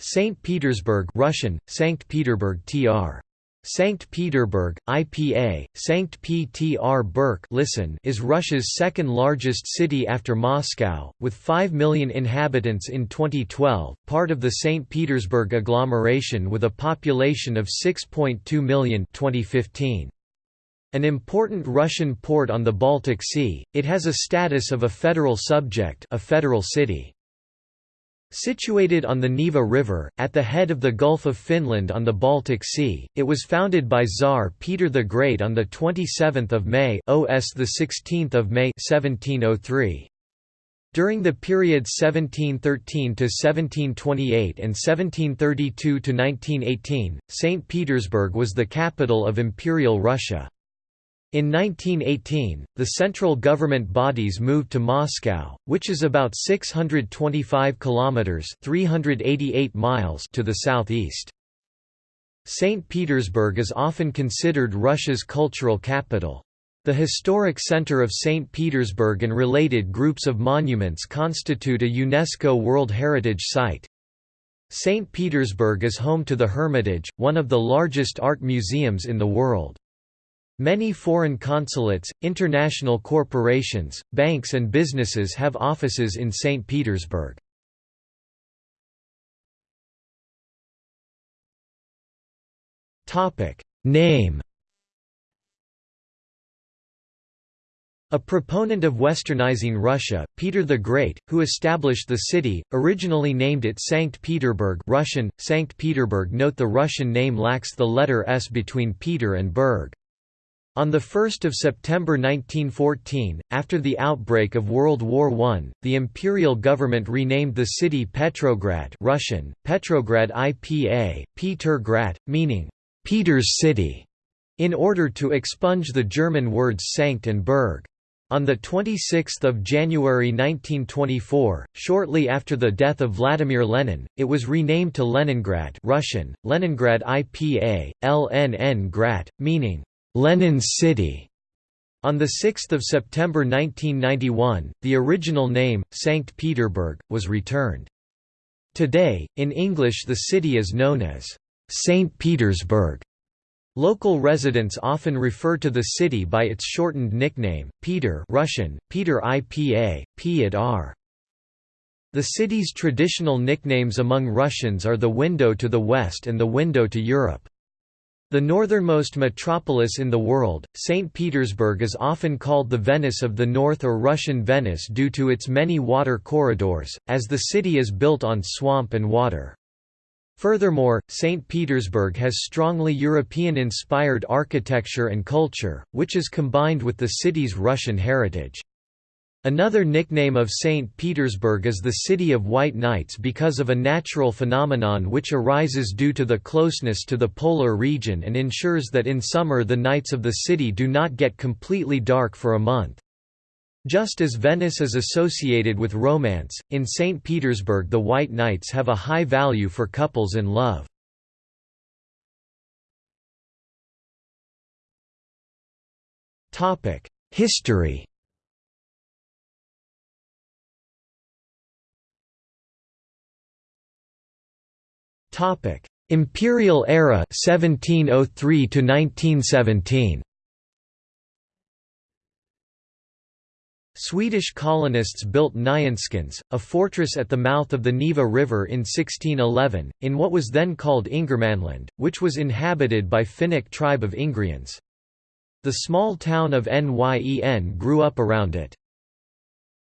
St. Petersburg Russian, Sankt Peterburg tr. Sankt Peterburg, IPA, Sankt Ptr Burk listen is Russia's second largest city after Moscow, with 5 million inhabitants in 2012, part of the St. Petersburg agglomeration with a population of 6.2 million 2015. An important Russian port on the Baltic Sea, it has a status of a federal subject a federal city. Situated on the Neva River, at the head of the Gulf of Finland on the Baltic Sea, it was founded by Tsar Peter the Great on 27 May OS 16 May 1703. During the period 1713 to 1728 and 1732 to 1918, St. Petersburg was the capital of Imperial Russia. In 1918, the central government bodies moved to Moscow, which is about 625 kilometers (388 miles) to the southeast. St. Petersburg is often considered Russia's cultural capital. The historic center of St. Petersburg and related groups of monuments constitute a UNESCO World Heritage Site. St. Petersburg is home to the Hermitage, one of the largest art museums in the world. Many foreign consulates, international corporations, banks and businesses have offices in St. Petersburg. Name A proponent of westernizing Russia, Peter the Great, who established the city, originally named it Sankt Peterburg Russian, Sankt Peterburg Note the Russian name lacks the letter S between Peter and Berg. On 1 September 1914, after the outbreak of World War I, the imperial government renamed the city Petrograd Russian, Petrograd IPA, Petergrad, meaning, Peter's city, in order to expunge the German words Sankt and Berg. On 26 January 1924, shortly after the death of Vladimir Lenin, it was renamed to Leningrad Russian, Leningrad IPA, LNN meaning, Lenin's City. On 6 September 1991, the original name, Sankt Peterburg, was returned. Today, in English the city is known as St. Petersburg. Local residents often refer to the city by its shortened nickname, Peter Russian, Peter IPA, R. The city's traditional nicknames among Russians are the window to the west and the window to Europe. The northernmost metropolis in the world, St. Petersburg is often called the Venice of the North or Russian Venice due to its many water corridors, as the city is built on swamp and water. Furthermore, St. Petersburg has strongly European-inspired architecture and culture, which is combined with the city's Russian heritage. Another nickname of St. Petersburg is the City of White Nights because of a natural phenomenon which arises due to the closeness to the polar region and ensures that in summer the nights of the city do not get completely dark for a month. Just as Venice is associated with romance, in St. Petersburg the White Nights have a high value for couples in love. History Topic: Imperial era 1703 to 1917. Swedish colonists built Nyenskans, a fortress at the mouth of the Neva River in 1611, in what was then called Ingermanland, which was inhabited by Finnic tribe of Ingrians. The small town of Nyen grew up around it.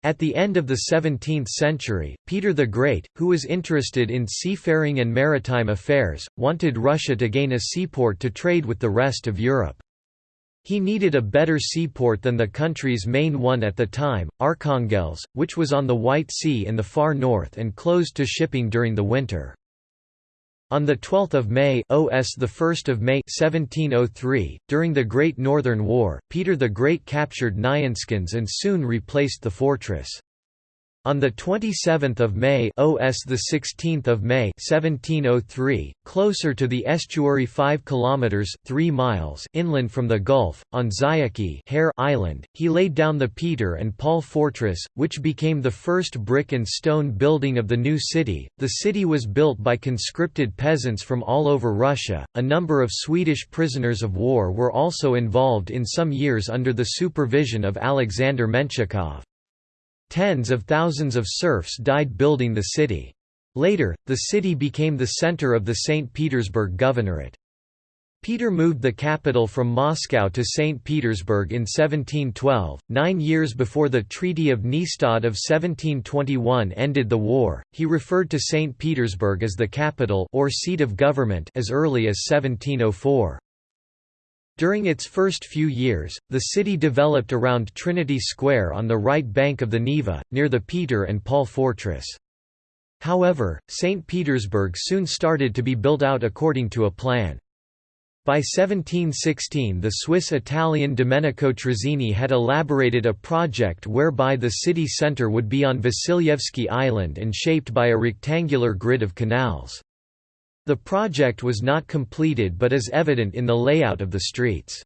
At the end of the 17th century, Peter the Great, who was interested in seafaring and maritime affairs, wanted Russia to gain a seaport to trade with the rest of Europe. He needed a better seaport than the country's main one at the time, Arkhangelsk, which was on the White Sea in the far north and closed to shipping during the winter. On 12 May OS 1 May 1703, during the Great Northern War, Peter the Great captured Nyenskans and soon replaced the fortress. On the 27th of May, OS the 16th of May, 1703, closer to the estuary 5 kilometers, 3 miles inland from the Gulf, on Zayachy Hare Island, he laid down the Peter and Paul fortress, which became the first brick and stone building of the new city. The city was built by conscripted peasants from all over Russia. A number of Swedish prisoners of war were also involved in some years under the supervision of Alexander Menshikov. Tens of thousands of serfs died building the city. Later, the city became the center of the St. Petersburg Governorate. Peter moved the capital from Moscow to St. Petersburg in 1712, nine years before the Treaty of Nystad of 1721 ended the war. He referred to St. Petersburg as the capital or seat of government as early as 1704. During its first few years, the city developed around Trinity Square on the right bank of the Neva, near the Peter and Paul Fortress. However, St. Petersburg soon started to be built out according to a plan. By 1716 the Swiss-Italian Domenico Trezzini had elaborated a project whereby the city centre would be on Vasilyevsky Island and shaped by a rectangular grid of canals. The project was not completed but is evident in the layout of the streets.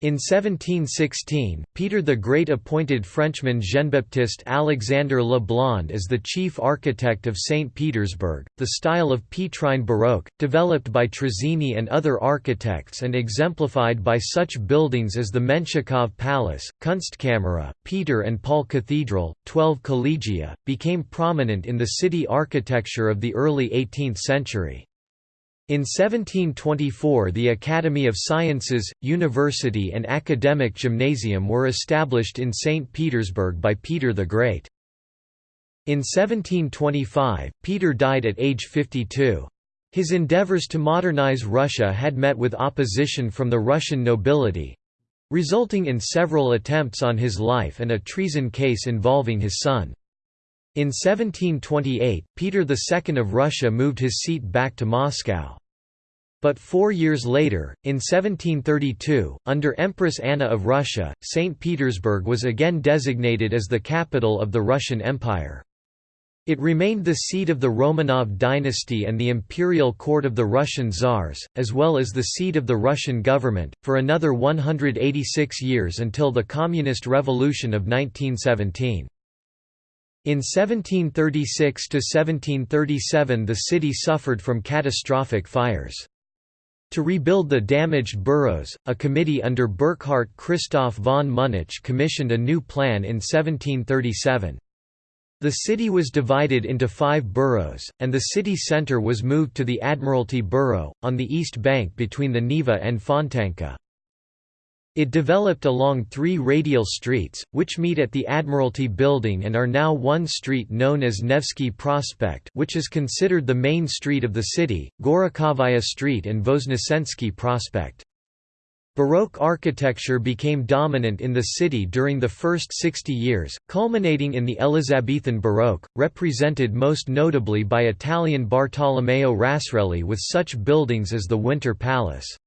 In 1716, Peter the Great appointed Frenchman Jean-Baptiste Alexandre Le Blond as the chief architect of St. Petersburg. The style of Petrine Baroque, developed by Trezzini and other architects and exemplified by such buildings as the Menshikov Palace, Kunstkamera, Peter and Paul Cathedral, 12 collegia, became prominent in the city architecture of the early 18th century. In 1724 the Academy of Sciences, University and Academic Gymnasium were established in St. Petersburg by Peter the Great. In 1725, Peter died at age 52. His endeavors to modernize Russia had met with opposition from the Russian nobility—resulting in several attempts on his life and a treason case involving his son. In 1728, Peter II of Russia moved his seat back to Moscow. But four years later, in 1732, under Empress Anna of Russia, St. Petersburg was again designated as the capital of the Russian Empire. It remained the seat of the Romanov dynasty and the imperial court of the Russian Tsars, as well as the seat of the Russian government, for another 186 years until the Communist Revolution of 1917. In 1736–1737 the city suffered from catastrophic fires. To rebuild the damaged boroughs, a committee under Burkhard Christoph von Münnich commissioned a new plan in 1737. The city was divided into five boroughs, and the city centre was moved to the Admiralty Borough, on the east bank between the Neva and Fontanka. It developed along three radial streets, which meet at the Admiralty Building and are now one street known as Nevsky Prospect which is considered the main street of the city, Gorokhovaya Street and Voznesensky Prospect. Baroque architecture became dominant in the city during the first 60 years, culminating in the Elizabethan Baroque, represented most notably by Italian Bartolomeo Rastrelli with such buildings as the Winter Palace.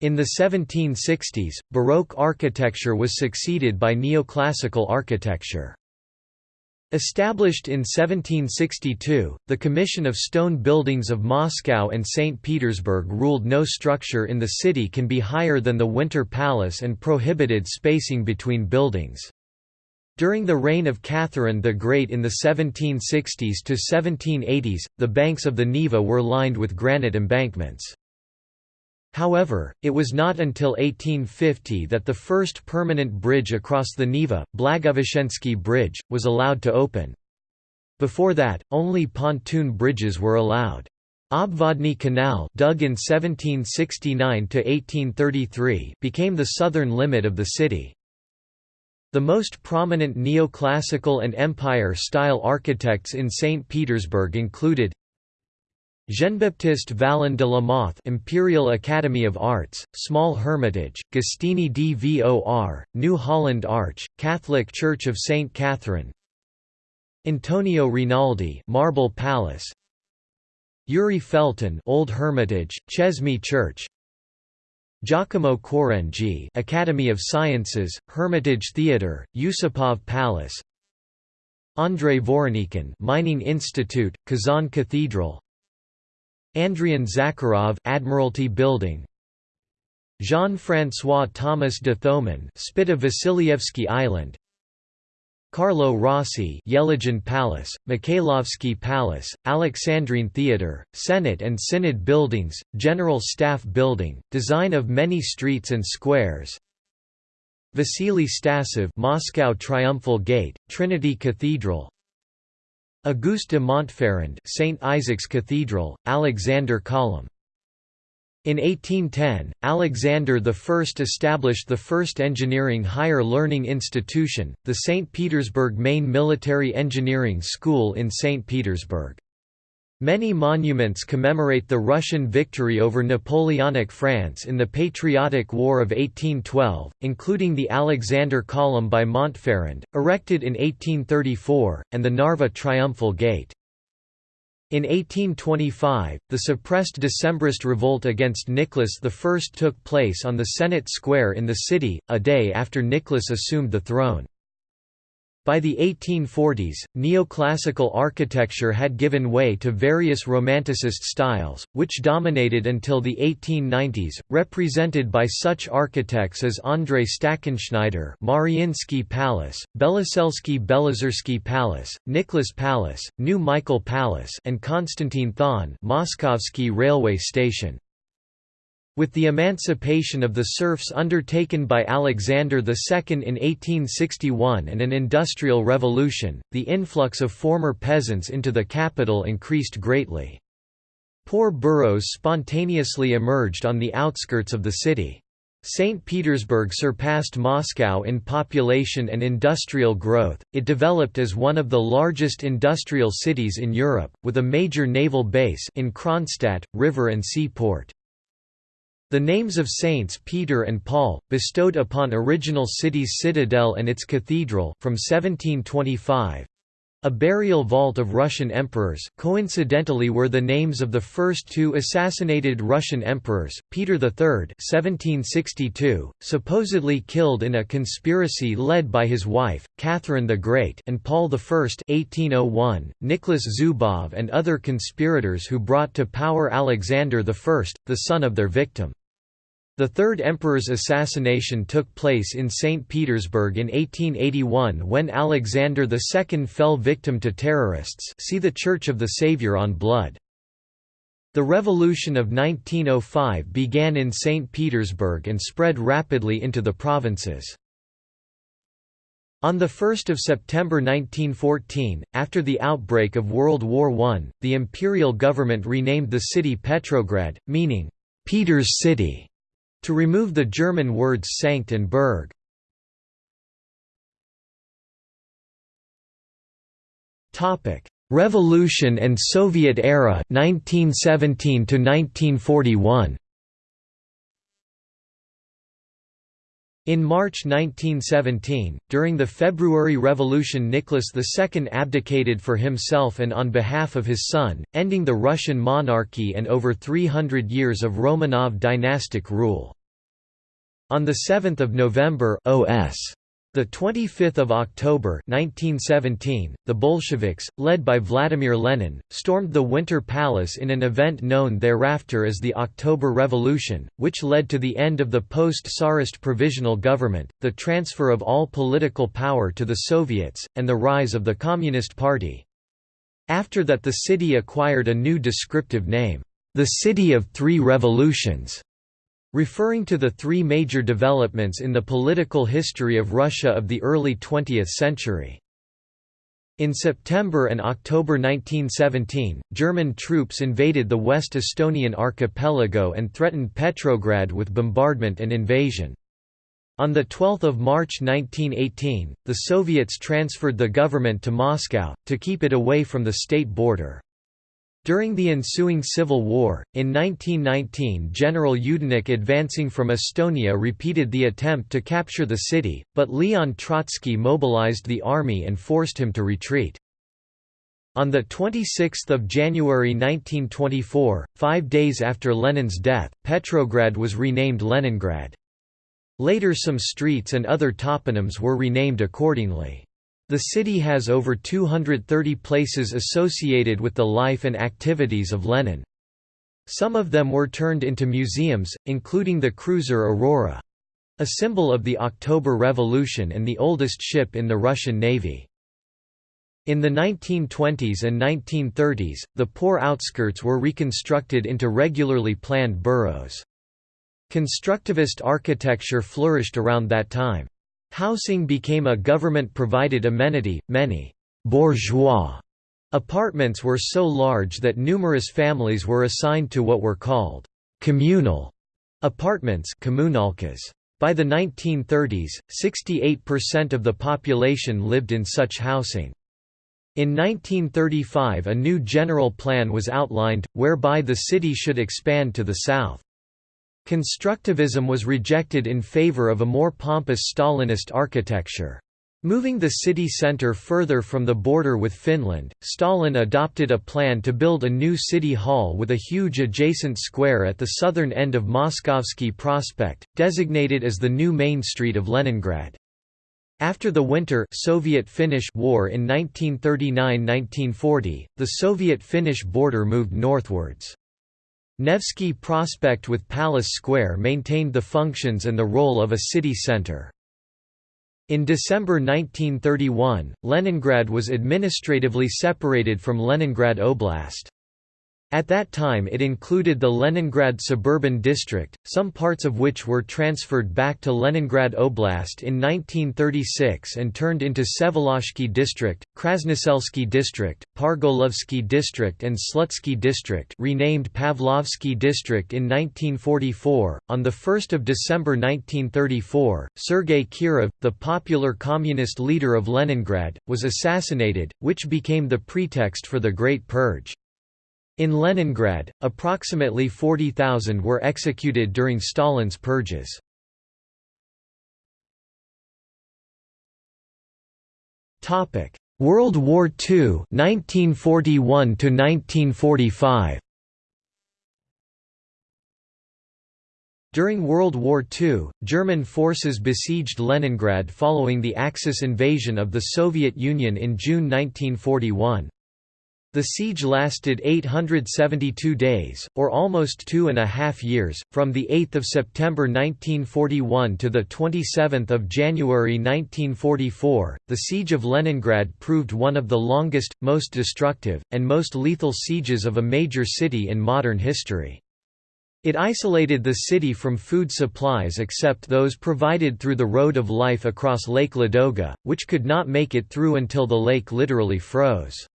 In the 1760s, Baroque architecture was succeeded by neoclassical architecture. Established in 1762, the Commission of Stone Buildings of Moscow and St. Petersburg ruled no structure in the city can be higher than the Winter Palace and prohibited spacing between buildings. During the reign of Catherine the Great in the 1760s to 1780s, the banks of the Neva were lined with granite embankments. However, it was not until 1850 that the first permanent bridge across the Neva, Blagoveshchensky Bridge, was allowed to open. Before that, only pontoon bridges were allowed. Obvodny Canal dug in 1769–1833 became the southern limit of the city. The most prominent neoclassical and Empire-style architects in St. Petersburg included Jean-Baptiste Vallon de la Mothe Imperial Academy of Arts, Small Hermitage, Gostiny Dvor, New Holland Arch, Catholic Church of St. Catherine. Antonio Rinaldi Marble Palace. Yuri Felten Old Hermitage, Chesme Church. Giacomo Quarengi Academy of Sciences, Hermitage Theatre, Yusupov Palace. Andrei Voronikhin Mining Institute, Kazan Cathedral Andrian Zakharov Admiralty Building. Jean-François Thomas de Thomon Spita Vasilyevsky Island. Carlo Rossi Yelagin Palace, Mikhailovsky Palace, Alexandrine Theatre, Senate and Synod Buildings, General Staff Building, design of many streets and squares. Vasily Stasov Moscow Triumphal Gate, Trinity Cathedral Auguste de Montferrand St. Isaac's Cathedral, Alexander Column in 1810, Alexander I established the first engineering higher learning institution, the St. Petersburg Main Military Engineering School in St. Petersburg. Many monuments commemorate the Russian victory over Napoleonic France in the Patriotic War of 1812, including the Alexander Column by Montferrand, erected in 1834, and the Narva Triumphal Gate. In 1825, the suppressed Decembrist revolt against Nicholas I took place on the Senate Square in the city, a day after Nicholas assumed the throne. By the 1840s, neoclassical architecture had given way to various Romanticist styles, which dominated until the 1890s, represented by such architects as Andrei Stackenschneider Mariinsky Palace, Beloselsky Belozersky Palace, Nicholas Palace, New Michael Palace and Konstantin Thon Moskovsky Railway Station. With the emancipation of the serfs undertaken by Alexander II in 1861 and an industrial revolution, the influx of former peasants into the capital increased greatly. Poor boroughs spontaneously emerged on the outskirts of the city. St. Petersburg surpassed Moscow in population and industrial growth, it developed as one of the largest industrial cities in Europe, with a major naval base in Kronstadt, river and seaport. The names of saints Peter and Paul, bestowed upon original city's citadel and its cathedral, from 1725, a burial vault of Russian emperors coincidentally were the names of the first two assassinated Russian emperors, Peter III 1762, supposedly killed in a conspiracy led by his wife, Catherine the Great and Paul I 1801, Nicholas Zubov and other conspirators who brought to power Alexander I, the son of their victim. The third emperor's assassination took place in St. Petersburg in 1881 when Alexander II fell victim to terrorists see the Church of the Saviour on Blood. The Revolution of 1905 began in St. Petersburg and spread rapidly into the provinces. On 1 September 1914, after the outbreak of World War I, the imperial government renamed the city Petrograd, meaning, "'Peter's City' to remove the German words Sankt and Berg. Revolution and Soviet era 1917 to 1941 In March 1917, during the February Revolution Nicholas II abdicated for himself and on behalf of his son, ending the Russian monarchy and over 300 years of Romanov dynastic rule. On 7 November OS. The 25th of October 1917, the Bolsheviks, led by Vladimir Lenin, stormed the Winter Palace in an event known thereafter as the October Revolution, which led to the end of the post-Tsarist provisional government, the transfer of all political power to the Soviets, and the rise of the Communist Party. After that the city acquired a new descriptive name, the City of Three Revolutions referring to the three major developments in the political history of Russia of the early 20th century. In September and October 1917, German troops invaded the West Estonian archipelago and threatened Petrograd with bombardment and invasion. On 12 March 1918, the Soviets transferred the government to Moscow, to keep it away from the state border. During the ensuing civil war, in 1919 General Yudenich advancing from Estonia repeated the attempt to capture the city, but Leon Trotsky mobilized the army and forced him to retreat. On 26 January 1924, five days after Lenin's death, Petrograd was renamed Leningrad. Later some streets and other toponyms were renamed accordingly. The city has over 230 places associated with the life and activities of Lenin. Some of them were turned into museums, including the cruiser Aurora. A symbol of the October Revolution and the oldest ship in the Russian Navy. In the 1920s and 1930s, the poor outskirts were reconstructed into regularly planned boroughs. Constructivist architecture flourished around that time. Housing became a government-provided amenity, many «bourgeois» apartments were so large that numerous families were assigned to what were called «communal» apartments By the 1930s, 68% of the population lived in such housing. In 1935 a new general plan was outlined, whereby the city should expand to the south. Constructivism was rejected in favor of a more pompous Stalinist architecture. Moving the city centre further from the border with Finland, Stalin adopted a plan to build a new city hall with a huge adjacent square at the southern end of Moskovsky Prospect, designated as the new main street of Leningrad. After the Winter Soviet-Finnish War in 1939–1940, the Soviet-Finnish border moved northwards. Nevsky Prospect with Palace Square maintained the functions and the role of a city centre. In December 1931, Leningrad was administratively separated from Leningrad Oblast. At that time it included the Leningrad suburban district, some parts of which were transferred back to Leningrad Oblast in 1936 and turned into Vsevolozhsky district, Krasnoselsky district, Pargolovsky district and Slutsky district renamed Pavlovsky district in 1944. On 1 December 1934, Sergei Kirov, the popular communist leader of Leningrad, was assassinated, which became the pretext for the Great Purge. In Leningrad, approximately 40,000 were executed during Stalin's purges. World War II 1941 1945 During World War II, German forces besieged Leningrad following the Axis invasion of the Soviet Union in June 1941. The siege lasted 872 days, or almost two and a half years, from 8 September 1941 to 27 January 1944. The Siege of Leningrad proved one of the longest, most destructive, and most lethal sieges of a major city in modern history. It isolated the city from food supplies except those provided through the Road of Life across Lake Ladoga, which could not make it through until the lake literally froze.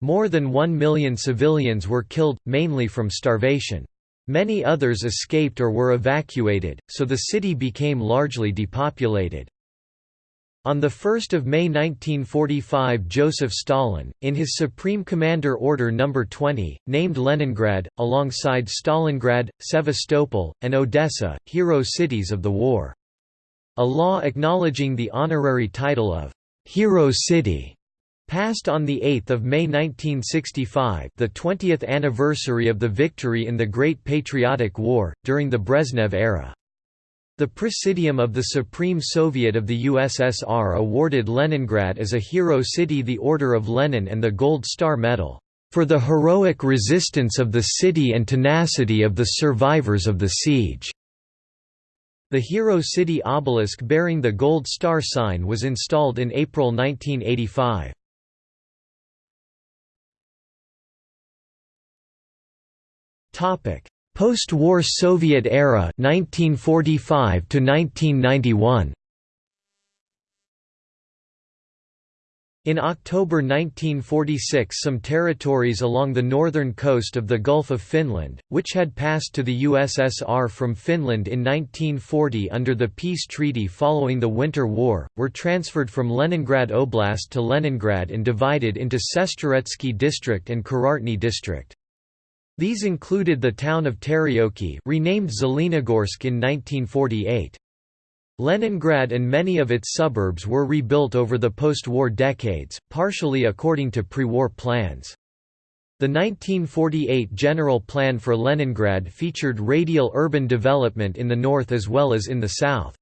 More than one million civilians were killed, mainly from starvation. Many others escaped or were evacuated, so the city became largely depopulated. On 1 May 1945 Joseph Stalin, in his Supreme Commander Order No. 20, named Leningrad, alongside Stalingrad, Sevastopol, and Odessa, hero cities of the war. A law acknowledging the honorary title of «hero city» Passed on 8 May 1965 the 20th anniversary of the victory in the Great Patriotic War, during the Brezhnev era. The Presidium of the Supreme Soviet of the USSR awarded Leningrad as a hero city the Order of Lenin and the Gold Star Medal, "...for the heroic resistance of the city and tenacity of the survivors of the siege." The Hero City obelisk bearing the Gold Star sign was installed in April 1985. Topic: Post-war Soviet era 1945 to 1991. In October 1946 some territories along the northern coast of the Gulf of Finland, which had passed to the USSR from Finland in 1940 under the peace treaty following the Winter War, were transferred from Leningrad Oblast to Leningrad and divided into Sestroretsky district and Kurortny district. These included the town of Teryoki renamed Zelenogorsk in 1948. Leningrad and many of its suburbs were rebuilt over the post-war decades, partially according to pre-war plans. The 1948 General Plan for Leningrad featured radial urban development in the north as well as in the south.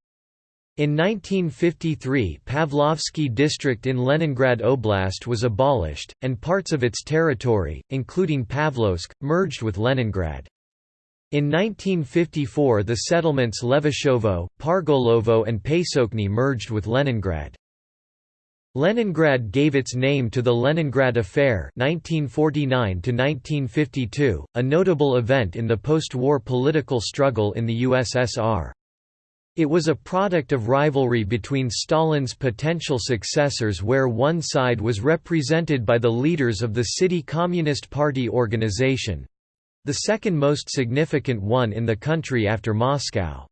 In 1953 Pavlovsky district in Leningrad Oblast was abolished, and parts of its territory, including Pavlovsk, merged with Leningrad. In 1954 the settlements Levashovo, Pargolovo and Pesochny merged with Leningrad. Leningrad gave its name to the Leningrad Affair 1949 a notable event in the post-war political struggle in the USSR. It was a product of rivalry between Stalin's potential successors where one side was represented by the leaders of the City Communist Party organization—the second most significant one in the country after Moscow.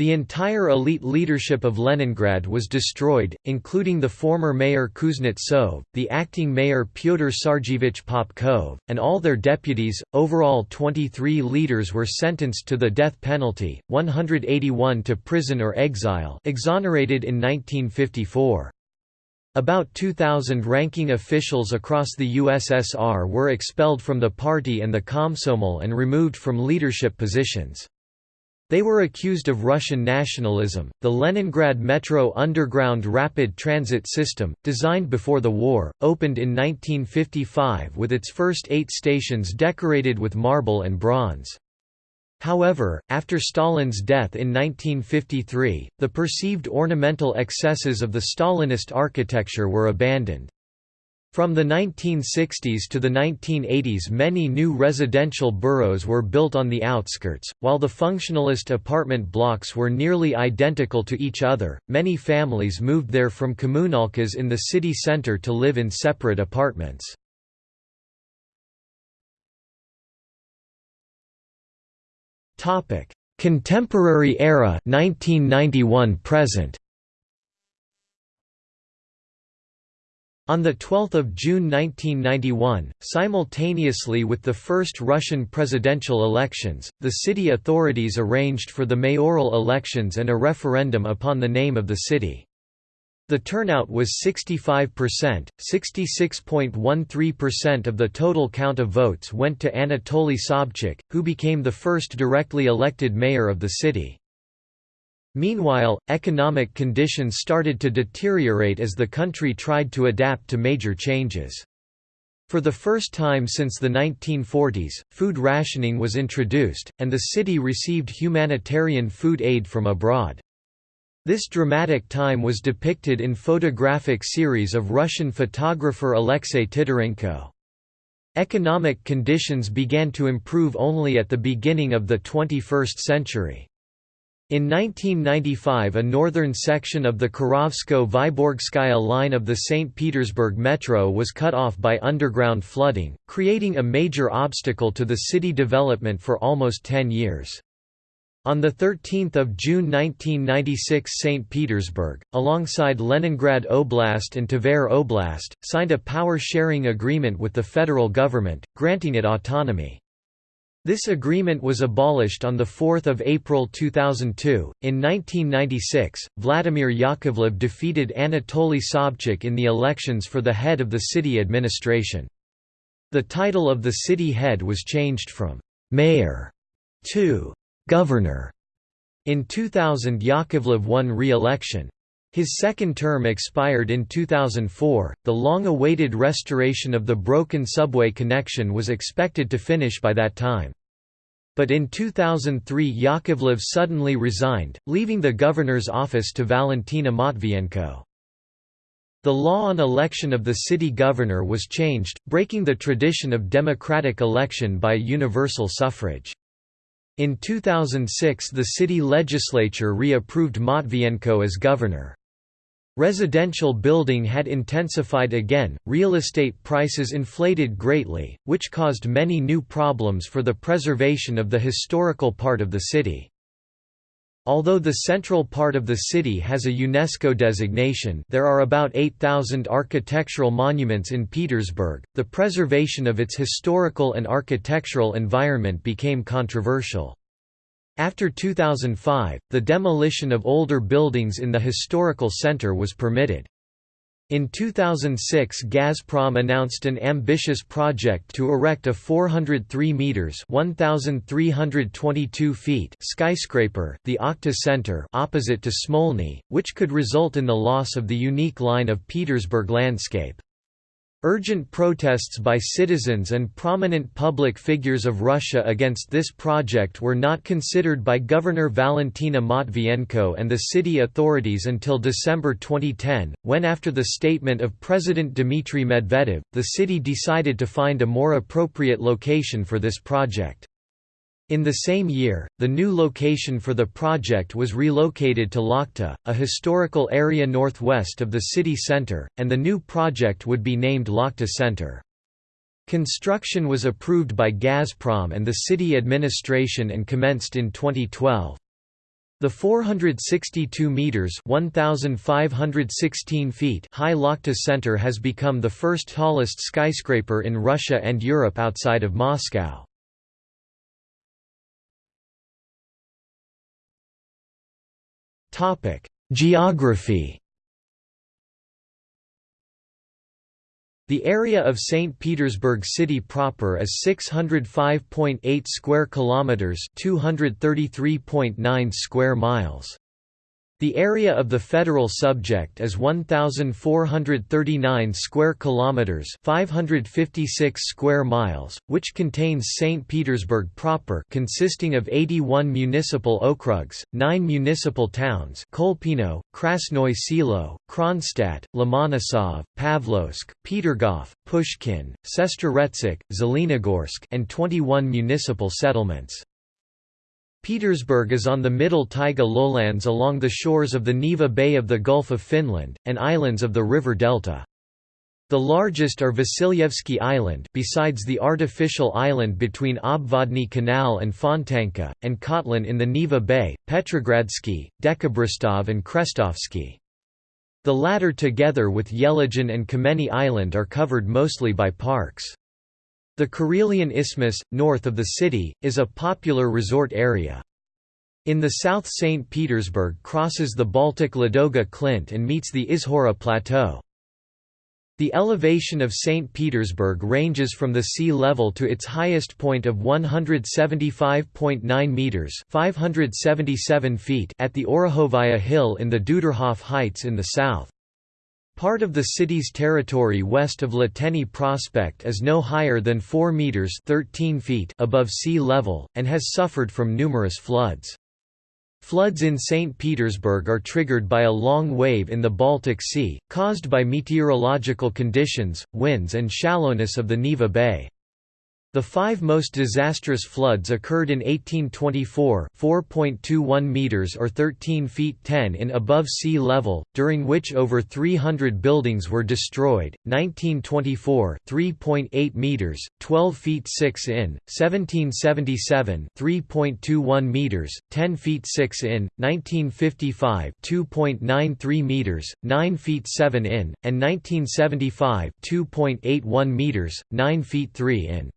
The entire elite leadership of Leningrad was destroyed, including the former mayor Kuznetsov, the acting mayor Pyotr Sergeyevich Popkov, and all their deputies. Overall, 23 leaders were sentenced to the death penalty, 181 to prison or exile, exonerated in 1954. About 2,000 ranking officials across the USSR were expelled from the party and the Komsomol and removed from leadership positions. They were accused of Russian nationalism. The Leningrad Metro underground rapid transit system, designed before the war, opened in 1955 with its first eight stations decorated with marble and bronze. However, after Stalin's death in 1953, the perceived ornamental excesses of the Stalinist architecture were abandoned. From the 1960s to the 1980s many new residential boroughs were built on the outskirts, while the functionalist apartment blocks were nearly identical to each other, many families moved there from communalkas in the city center to live in separate apartments. Contemporary era 1991 present On 12 June 1991, simultaneously with the first Russian presidential elections, the city authorities arranged for the mayoral elections and a referendum upon the name of the city. The turnout was 65%, 66.13% of the total count of votes went to Anatoly Sobchak, who became the first directly elected mayor of the city. Meanwhile, economic conditions started to deteriorate as the country tried to adapt to major changes. For the first time since the 1940s, food rationing was introduced, and the city received humanitarian food aid from abroad. This dramatic time was depicted in photographic series of Russian photographer Alexei Titarenko. Economic conditions began to improve only at the beginning of the 21st century. In 1995 a northern section of the Kirovsko-Vyborgskaya line of the St. Petersburg Metro was cut off by underground flooding, creating a major obstacle to the city development for almost 10 years. On 13 June 1996 St. Petersburg, alongside Leningrad Oblast and Tver Oblast, signed a power-sharing agreement with the federal government, granting it autonomy. This agreement was abolished on 4 April 2002. In 1996, Vladimir Yakovlev defeated Anatoly Sobchak in the elections for the head of the city administration. The title of the city head was changed from «mayor» to «governor». In 2000 Yakovlev won re-election. His second term expired in 2004. The long awaited restoration of the broken subway connection was expected to finish by that time. But in 2003 Yakovlev suddenly resigned, leaving the governor's office to Valentina Matvienko. The law on election of the city governor was changed, breaking the tradition of democratic election by universal suffrage. In 2006 the city legislature re-approved Matvienko as governor. Residential building had intensified again, real estate prices inflated greatly, which caused many new problems for the preservation of the historical part of the city. Although the central part of the city has a UNESCO designation there are about 8,000 architectural monuments in Petersburg, the preservation of its historical and architectural environment became controversial. After 2005, the demolition of older buildings in the historical center was permitted. In 2006 Gazprom announced an ambitious project to erect a 403 meters (1322 feet) skyscraper, the Okhta Center, opposite to Smolny, which could result in the loss of the unique line of Petersburg landscape. Urgent protests by citizens and prominent public figures of Russia against this project were not considered by Governor Valentina Matvienko and the city authorities until December 2010, when after the statement of President Dmitry Medvedev, the city decided to find a more appropriate location for this project. In the same year, the new location for the project was relocated to Lakhta, a historical area northwest of the city centre, and the new project would be named Lakhta Center. Construction was approved by Gazprom and the city administration and commenced in 2012. The 462 meters (1516 feet) high Lakhta Center has become the first tallest skyscraper in Russia and Europe outside of Moscow. Geography The area of St. Petersburg city proper is 605.8 square kilometers, 233.9 square miles. The area of the federal subject is 1439 square kilometers, 556 square miles, which contains St. Petersburg proper, consisting of 81 municipal okrugs, 9 municipal towns: Kolpino, Krasnoye Selo, Kronstadt, Lomonosov, Pavlovsk, Petergov, Pushkin, Sestroretsk, Zelenogorsk, and 21 municipal settlements. Petersburg is on the middle taiga lowlands along the shores of the Neva Bay of the Gulf of Finland, and islands of the river delta. The largest are Vasilyevsky Island besides the artificial island between Obvodny Canal and Fontanka, and Kotlin in the Neva Bay, Petrogradsky, Dekabristov and Krestovsky. The latter together with Yelagin and Kameny Island are covered mostly by parks. The Karelian Isthmus, north of the city, is a popular resort area. In the south St. Petersburg crosses the Baltic Ladoga Klint and meets the Izhora Plateau. The elevation of St. Petersburg ranges from the sea level to its highest point of 175.9 metres 577 feet at the Orekhovaya Hill in the Duderhof Heights in the south. Part of the city's territory west of Liteyny Prospect is no higher than 4 meters (13 feet) above sea level and has suffered from numerous floods. Floods in St. Petersburg are triggered by a long wave in the Baltic Sea, caused by meteorological conditions, winds and shallowness of the Neva Bay. The five most disastrous floods occurred in 1824 4.21 meters or 13 feet 10 in above sea level, during which over 300 buildings were destroyed, 1924 3.8 meters, 12 feet 6 in, 1777 3.21 meters, 10 feet 6 in, 1955 2.93 meters, 9 feet 7 in, and 1975 2.81 meters, 9 feet 3 in.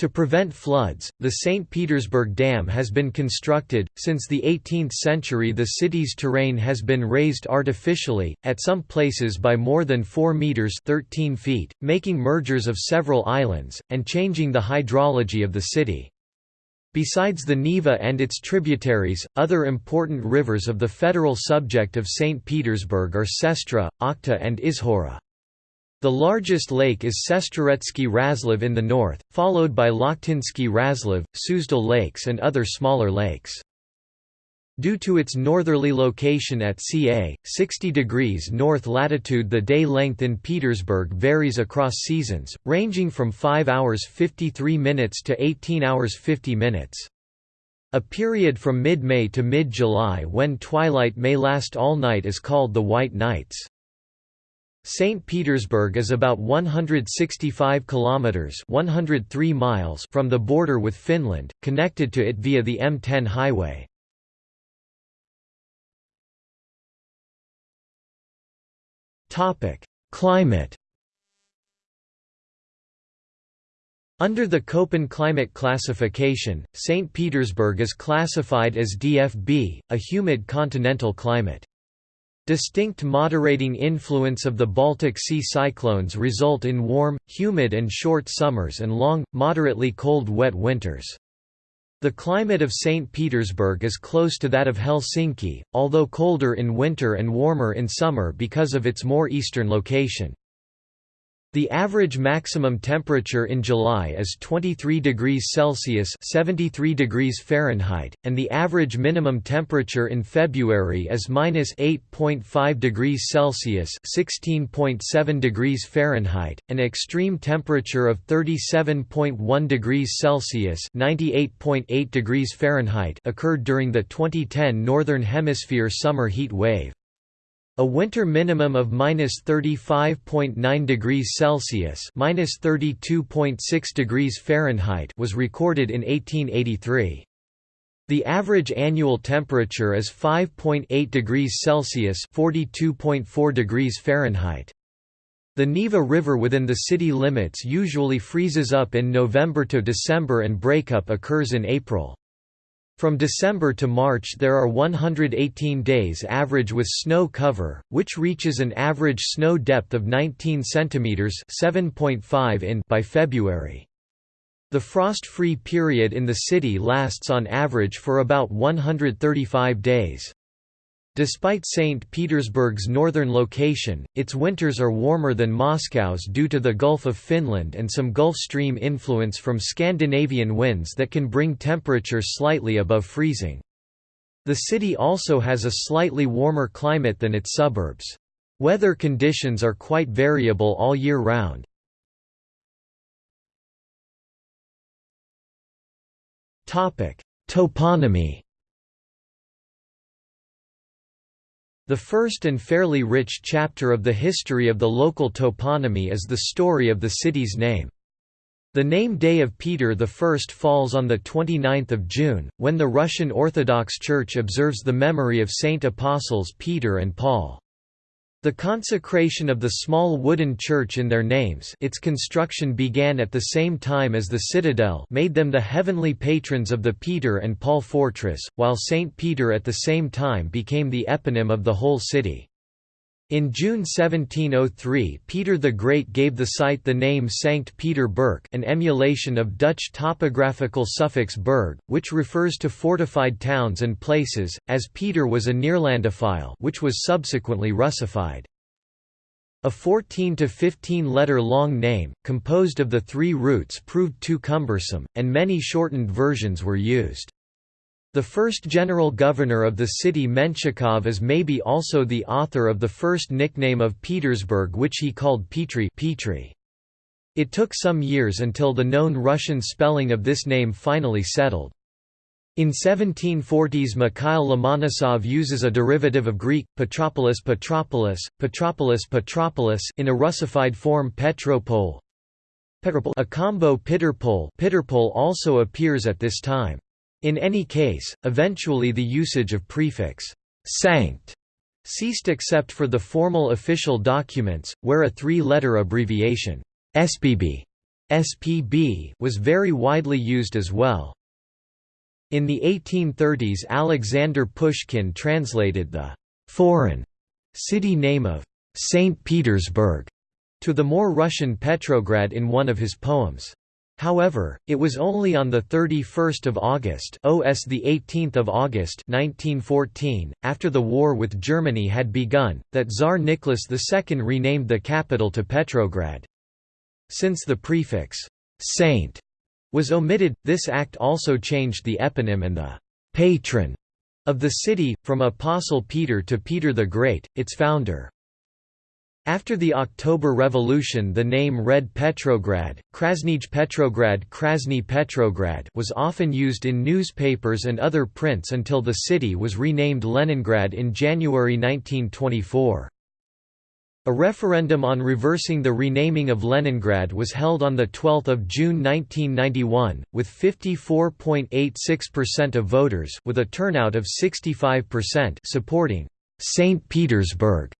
To prevent floods, the St. Petersburg Dam has been constructed. Since the 18th century, the city's terrain has been raised artificially, at some places by more than 4 meters (13 feet), making mergers of several islands and changing the hydrology of the city. Besides the Neva and its tributaries, other important rivers of the federal subject of St. Petersburg are Sestra, Okhta and Izhora. The largest lake is Sestroretsky Razliv in the north, followed by Lakhtinsky Razliv, Suzdal lakes and other smaller lakes. Due to its northerly location at ca. 60 degrees north latitude the day length in Petersburg varies across seasons, ranging from 5 hours 53 minutes to 18 hours 50 minutes. A period from mid-May to mid-July when twilight may last all night is called the White Nights. St. Petersburg is about 165 kilometers (103 miles) from the border with Finland, connected to it via the M10 highway. Topic: Climate Under the Köppen climate classification, St. Petersburg is classified as DFB, a humid continental climate. Distinct moderating influence of the Baltic Sea cyclones result in warm, humid and short summers and long, moderately cold wet winters. The climate of St. Petersburg is close to that of Helsinki, although colder in winter and warmer in summer because of its more eastern location. The average maximum temperature in July is 23 degrees Celsius (73 degrees Fahrenheit), and the average minimum temperature in February is -8.5 degrees Celsius (16.7 degrees Fahrenheit). An extreme temperature of 37.1 degrees Celsius (98.8 degrees Fahrenheit) occurred during the 2010 Northern Hemisphere summer heat wave. A winter minimum of -35.9 degrees Celsius (-32.6 degrees Fahrenheit) was recorded in 1883. The average annual temperature is 5.8 degrees Celsius (42.4 degrees Fahrenheit). The Neva River within the city limits usually freezes up in November to December and breakup occurs in April. From December to March there are 118 days average with snow cover, which reaches an average snow depth of 19 cm 7.5 in by February. The frost-free period in the city lasts on average for about 135 days. Despite St. Petersburg's northern location, its winters are warmer than Moscow's due to the Gulf of Finland and some Gulf Stream influence from Scandinavian winds that can bring temperatures slightly above freezing. The city also has a slightly warmer climate than its suburbs. Weather conditions are quite variable all year round. Toponymy The first and fairly rich chapter of the history of the local toponymy is the story of the city's name. The name Day of Peter I falls on 29 June, when the Russian Orthodox Church observes the memory of Saint Apostles Peter and Paul. The consecration of the small wooden church in their names its construction began at the same time as the citadel made them the heavenly patrons of the Peter and Paul fortress, while St. Peter at the same time became the eponym of the whole city. In June 1703 Peter the Great gave the site the name Sankt Peter Burg an emulation of Dutch topographical suffix burg, which refers to fortified towns and places, as Peter was a Neerlandophile which was subsequently Russified. A 14 to 15 letter long name, composed of the three roots proved too cumbersome, and many shortened versions were used. The first general governor of the city Menshikov is maybe also the author of the first nickname of Petersburg which he called Petri Petri. It took some years until the known Russian spelling of this name finally settled. In 1740s Mikhail Lomonosov uses a derivative of Greek, Petropolis Petropolis, Petropolis Petropolis in a Russified form Petropol. Petropol. A combo Pitterpol also appears at this time. In any case, eventually the usage of prefix «sanct» ceased except for the formal official documents, where a three-letter abbreviation SPB, SPB was very widely used as well. In the 1830s Alexander Pushkin translated the «foreign» city name of «St. Petersburg» to the more Russian Petrograd in one of his poems. However, it was only on 31 August OS 18 August 1914, after the war with Germany had begun, that Tsar Nicholas II renamed the capital to Petrograd. Since the prefix, «saint» was omitted, this act also changed the eponym and the «patron» of the city, from Apostle Peter to Peter the Great, its founder. After the October Revolution the name Red Petrograd, Krasnij Petrograd Krasny Petrograd was often used in newspapers and other prints until the city was renamed Leningrad in January 1924. A referendum on reversing the renaming of Leningrad was held on 12 June 1991, with 54.86% of voters with a turnout of 65% supporting St. Petersburg.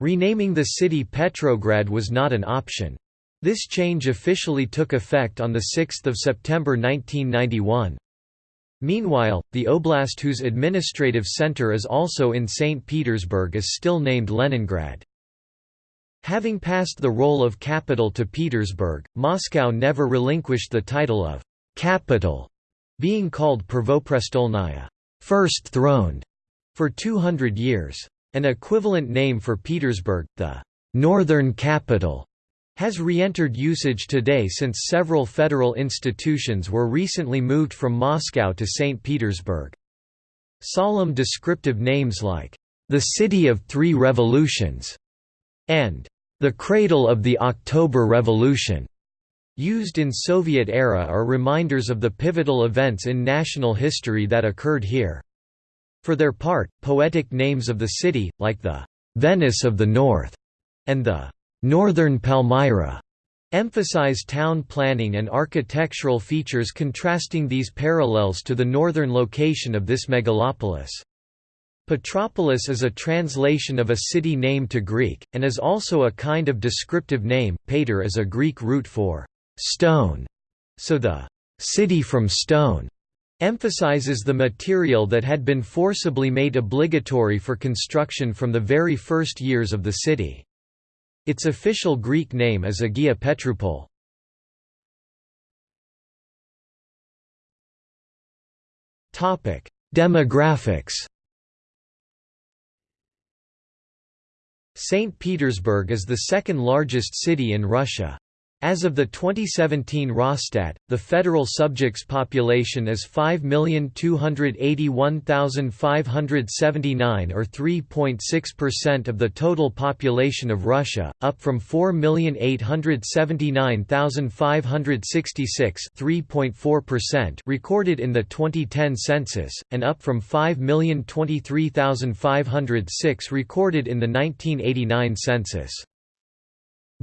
Renaming the city Petrograd was not an option. This change officially took effect on 6 September 1991. Meanwhile, the oblast whose administrative center is also in St. Petersburg is still named Leningrad. Having passed the role of capital to Petersburg, Moscow never relinquished the title of «capital», being called Prvoprestolnaya first throned", for 200 years. An equivalent name for Petersburg, the «northern capital», has re-entered usage today since several federal institutions were recently moved from Moscow to St. Petersburg. Solemn descriptive names like, "...the City of Three Revolutions", and "...the Cradle of the October Revolution", used in Soviet era are reminders of the pivotal events in national history that occurred here. For their part, poetic names of the city, like the "...Venice of the North", and the Northern Palmyra emphasize town planning and architectural features contrasting these parallels to the northern location of this megalopolis. Petropolis is a translation of a city name to Greek, and is also a kind of descriptive name. Pater is a Greek root for stone, so the city from stone emphasizes the material that had been forcibly made obligatory for construction from the very first years of the city. Its official Greek name is Agia Petroupol. Demographics St. Petersburg is the second largest city in Russia. As of the 2017 Rosstat, the federal subjects population is 5,281,579 or 3.6% of the total population of Russia, up from 4,879,566 recorded in the 2010 census, and up from 5,023,506 recorded in the 1989 census.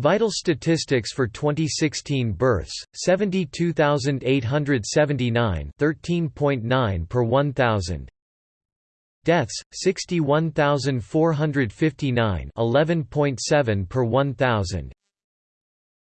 Vital statistics for 2016 births 72879 13.9 per 1000 Deaths 61459 11.7 per 1000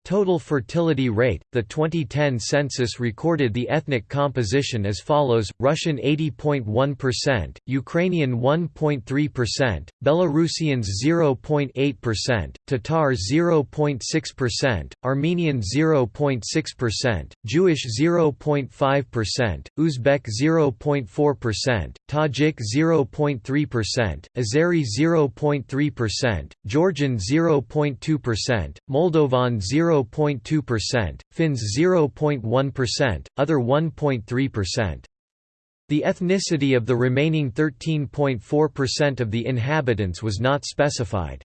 Total fertility rate The 2010 census recorded the ethnic composition as follows Russian 80.1%, Ukrainian 1.3%, Belarusians 0.8%, Tatars 0.6%, Armenian 0.6%, Jewish 0.5%, Uzbek 0.4%, Tajik 0.3%, Azeri 0.3%, Georgian 0.2%, Moldovan 0 0.2%, Finns 0.1%, other 1.3%. The ethnicity of the remaining 13.4% of the inhabitants was not specified.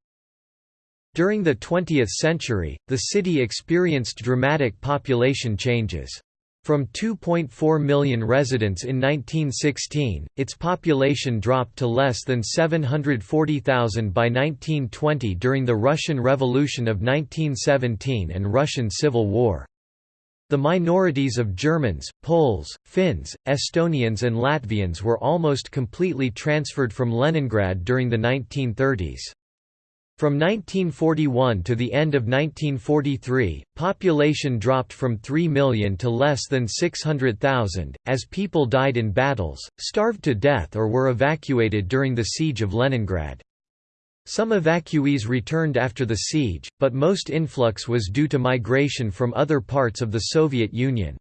During the 20th century, the city experienced dramatic population changes. From 2.4 million residents in 1916, its population dropped to less than 740,000 by 1920 during the Russian Revolution of 1917 and Russian Civil War. The minorities of Germans, Poles, Finns, Estonians and Latvians were almost completely transferred from Leningrad during the 1930s. From 1941 to the end of 1943, population dropped from 3 million to less than 600,000, as people died in battles, starved to death or were evacuated during the siege of Leningrad. Some evacuees returned after the siege, but most influx was due to migration from other parts of the Soviet Union.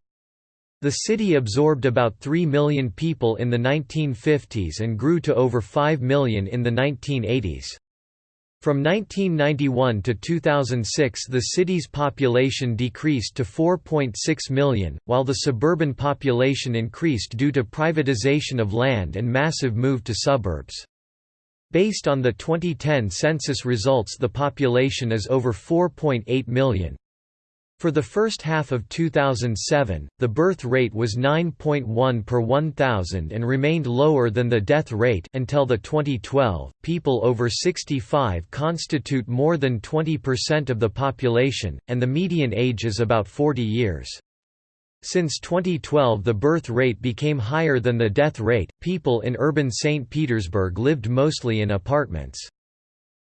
The city absorbed about 3 million people in the 1950s and grew to over 5 million in the 1980s. From 1991 to 2006 the city's population decreased to 4.6 million, while the suburban population increased due to privatization of land and massive move to suburbs. Based on the 2010 census results the population is over 4.8 million. For the first half of 2007, the birth rate was 9.1 per 1,000 and remained lower than the death rate until the 2012. People over 65 constitute more than 20% of the population, and the median age is about 40 years. Since 2012 the birth rate became higher than the death rate. People in urban St. Petersburg lived mostly in apartments.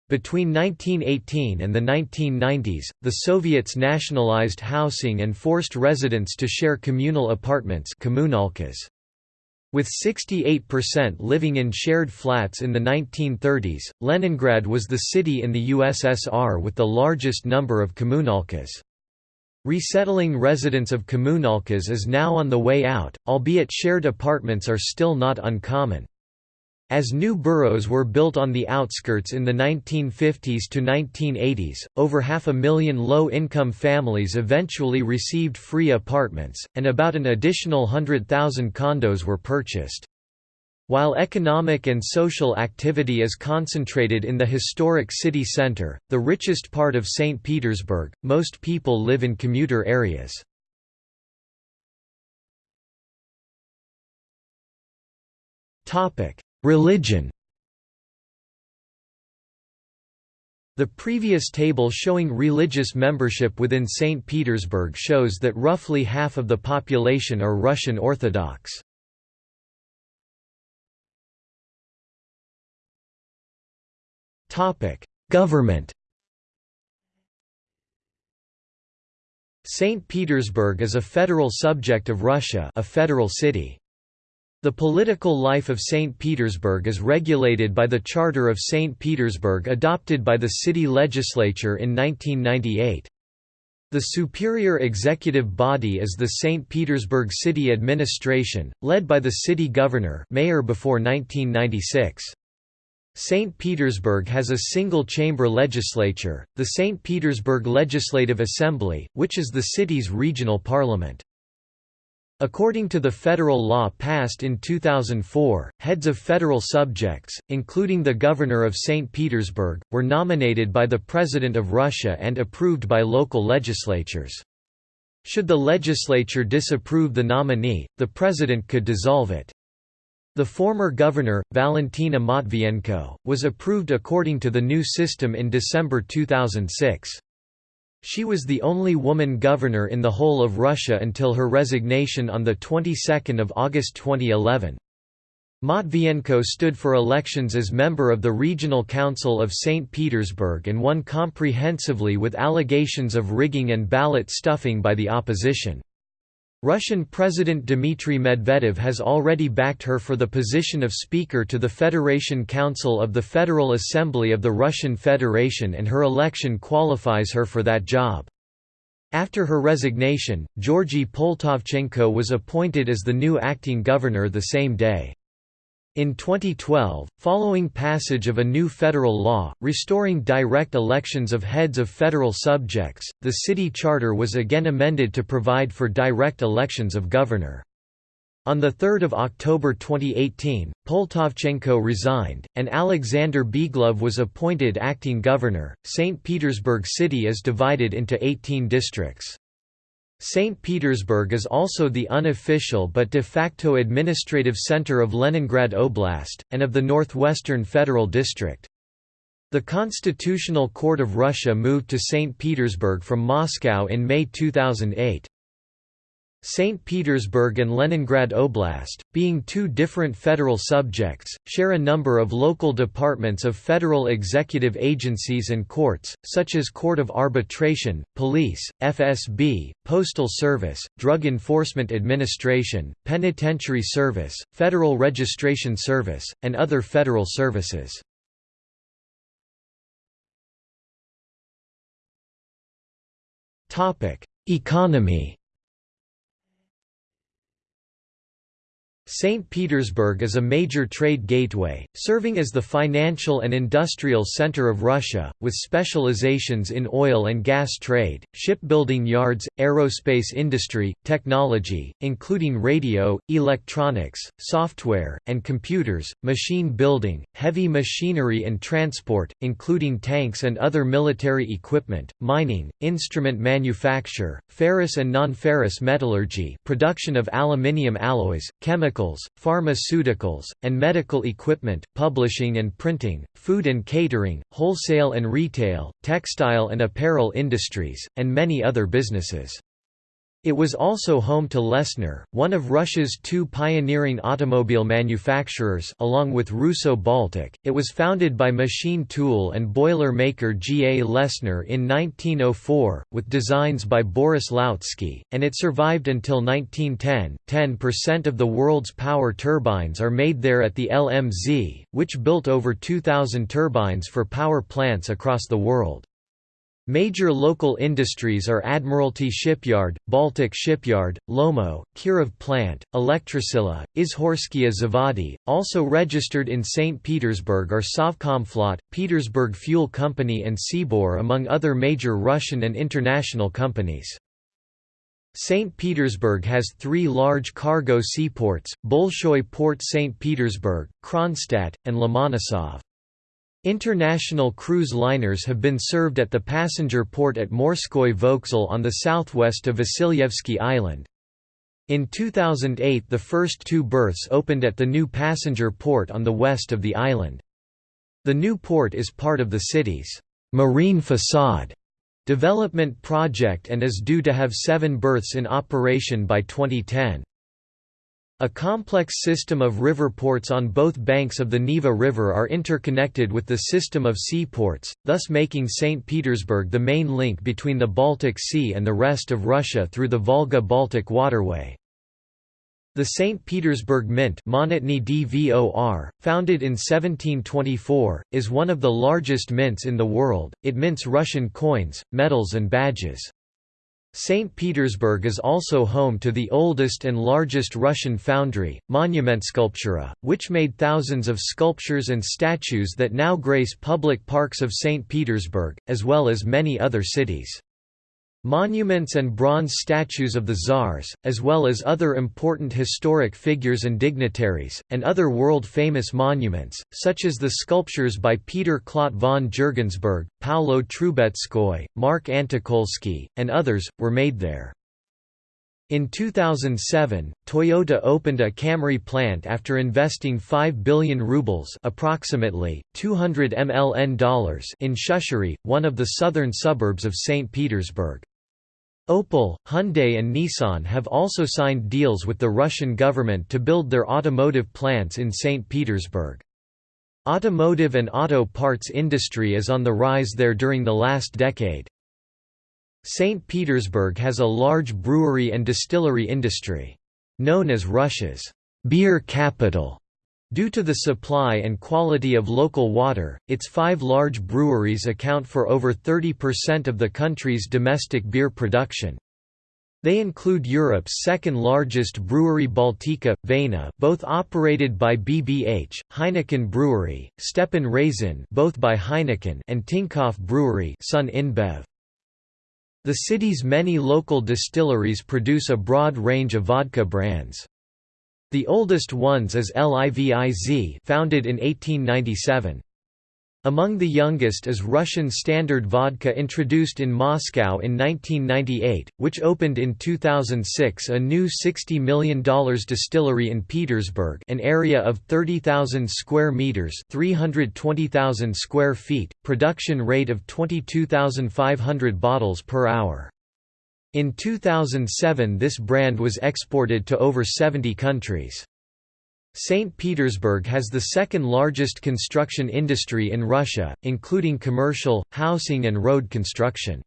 Between 1918 and the 1990s, the Soviets nationalized housing and forced residents to share communal apartments. With 68% living in shared flats in the 1930s, Leningrad was the city in the USSR with the largest number of kommunalkas. Resettling residents of kommunalkas is now on the way out, albeit shared apartments are still not uncommon. As new boroughs were built on the outskirts in the 1950s to 1980s, over half a million low-income families eventually received free apartments, and about an additional hundred thousand condos were purchased. While economic and social activity is concentrated in the historic city center, the richest part of St. Petersburg, most people live in commuter areas. Topic: Religion The previous table showing religious membership within St. Petersburg shows that roughly half of the population are Russian Orthodox. Government St. Petersburg is a federal subject of Russia a federal city. The political life of St. Petersburg is regulated by the Charter of St. Petersburg adopted by the city legislature in 1998. The superior executive body is the St. Petersburg City Administration, led by the city governor mayor before 1996. St. Petersburg has a single-chamber legislature, the St. Petersburg Legislative Assembly, which is the city's regional parliament. According to the federal law passed in 2004, heads of federal subjects, including the governor of St. Petersburg, were nominated by the President of Russia and approved by local legislatures. Should the legislature disapprove the nominee, the president could dissolve it. The former governor, Valentina Matvienko, was approved according to the new system in December 2006. She was the only woman governor in the whole of Russia until her resignation on the 22nd of August 2011. Matvienko stood for elections as member of the Regional Council of St. Petersburg and won comprehensively with allegations of rigging and ballot stuffing by the opposition. Russian President Dmitry Medvedev has already backed her for the position of Speaker to the Federation Council of the Federal Assembly of the Russian Federation and her election qualifies her for that job. After her resignation, Georgy Poltovchenko was appointed as the new acting governor the same day. In 2012, following passage of a new federal law, restoring direct elections of heads of federal subjects, the city charter was again amended to provide for direct elections of governor. On 3 October 2018, Poltovchenko resigned, and Alexander Beglov was appointed acting governor. St. Petersburg City is divided into 18 districts. St. Petersburg is also the unofficial but de facto administrative center of Leningrad Oblast, and of the Northwestern Federal District. The Constitutional Court of Russia moved to St. Petersburg from Moscow in May 2008. St. Petersburg and Leningrad Oblast, being two different federal subjects, share a number of local departments of federal executive agencies and courts, such as Court of Arbitration, Police, FSB, Postal Service, Drug Enforcement Administration, Penitentiary Service, Federal Registration Service, and other federal services. Economy St. Petersburg is a major trade gateway, serving as the financial and industrial center of Russia, with specializations in oil and gas trade, shipbuilding yards, aerospace industry, technology, including radio, electronics, software, and computers, machine building, heavy machinery and transport, including tanks and other military equipment, mining, instrument manufacture, ferrous and non-ferrous metallurgy production of aluminium alloys, chemicals chemicals, pharmaceuticals, and medical equipment, publishing and printing, food and catering, wholesale and retail, textile and apparel industries, and many other businesses. It was also home to Lesner, one of Russia's two pioneering automobile manufacturers along with Russo Baltic. It was founded by machine tool and boiler maker G. A. Lesner in 1904, with designs by Boris Lautsky, and it survived until 1910. 10% of the world's power turbines are made there at the LMZ, which built over 2,000 turbines for power plants across the world. Major local industries are Admiralty Shipyard, Baltic Shipyard, Lomo, Kirov Plant, Elektrosila, Izhorskia Zavody. Also registered in St. Petersburg are Sovcomflot, Petersburg Fuel Company, and Sibur, among other major Russian and international companies. St. Petersburg has three large cargo seaports, Bolshoi Port St. Petersburg, Kronstadt, and Lomonosov. International cruise liners have been served at the passenger port at Morskoy Vokzal on the southwest of Vasilyevsky Island. In 2008 the first two berths opened at the new passenger port on the west of the island. The new port is part of the city's «marine facade» development project and is due to have seven berths in operation by 2010. A complex system of river ports on both banks of the Neva River are interconnected with the system of seaports, thus making St. Petersburg the main link between the Baltic Sea and the rest of Russia through the Volga-Baltic waterway. The St. Petersburg Mint DVOR, founded in 1724, is one of the largest mints in the world, it mints Russian coins, medals and badges. St. Petersburg is also home to the oldest and largest Russian foundry, Monumentskulptura, which made thousands of sculptures and statues that now grace public parks of St. Petersburg, as well as many other cities. Monuments and bronze statues of the czars, as well as other important historic figures and dignitaries, and other world-famous monuments, such as the sculptures by Peter Clodt von Jürgensburg, Paolo Troubetzkoy, Mark Antokolsky, and others, were made there. In 2007, Toyota opened a Camry plant after investing 5 billion rubles approximately, 200 MLN dollars in Shushary, one of the southern suburbs of St. Petersburg. Opel, Hyundai and Nissan have also signed deals with the Russian government to build their automotive plants in St. Petersburg. Automotive and auto parts industry is on the rise there during the last decade. St. Petersburg has a large brewery and distillery industry. Known as Russia's beer capital, Due to the supply and quality of local water, its five large breweries account for over 30% of the country's domestic beer production. They include Europe's second-largest brewery Baltika, Vena both operated by BBH, Heineken Brewery, Stepan Razin both by Heineken and Tinkoff Brewery Sun InBev. The city's many local distilleries produce a broad range of vodka brands. The oldest ones is Liviz founded in 1897. Among the youngest is Russian Standard Vodka introduced in Moscow in 1998, which opened in 2006 a new $60 million distillery in Petersburg an area of 30,000 square meters 320,000 square feet, production rate of 22,500 bottles per hour. In 2007 this brand was exported to over 70 countries. St. Petersburg has the second largest construction industry in Russia, including commercial, housing and road construction.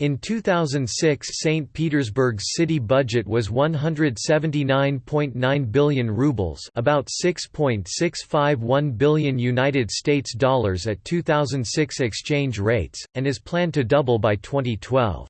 In 2006 St. Petersburg's city budget was 179.9 billion rubles about 6.651 billion United States dollars at 2006 exchange rates, and is planned to double by 2012.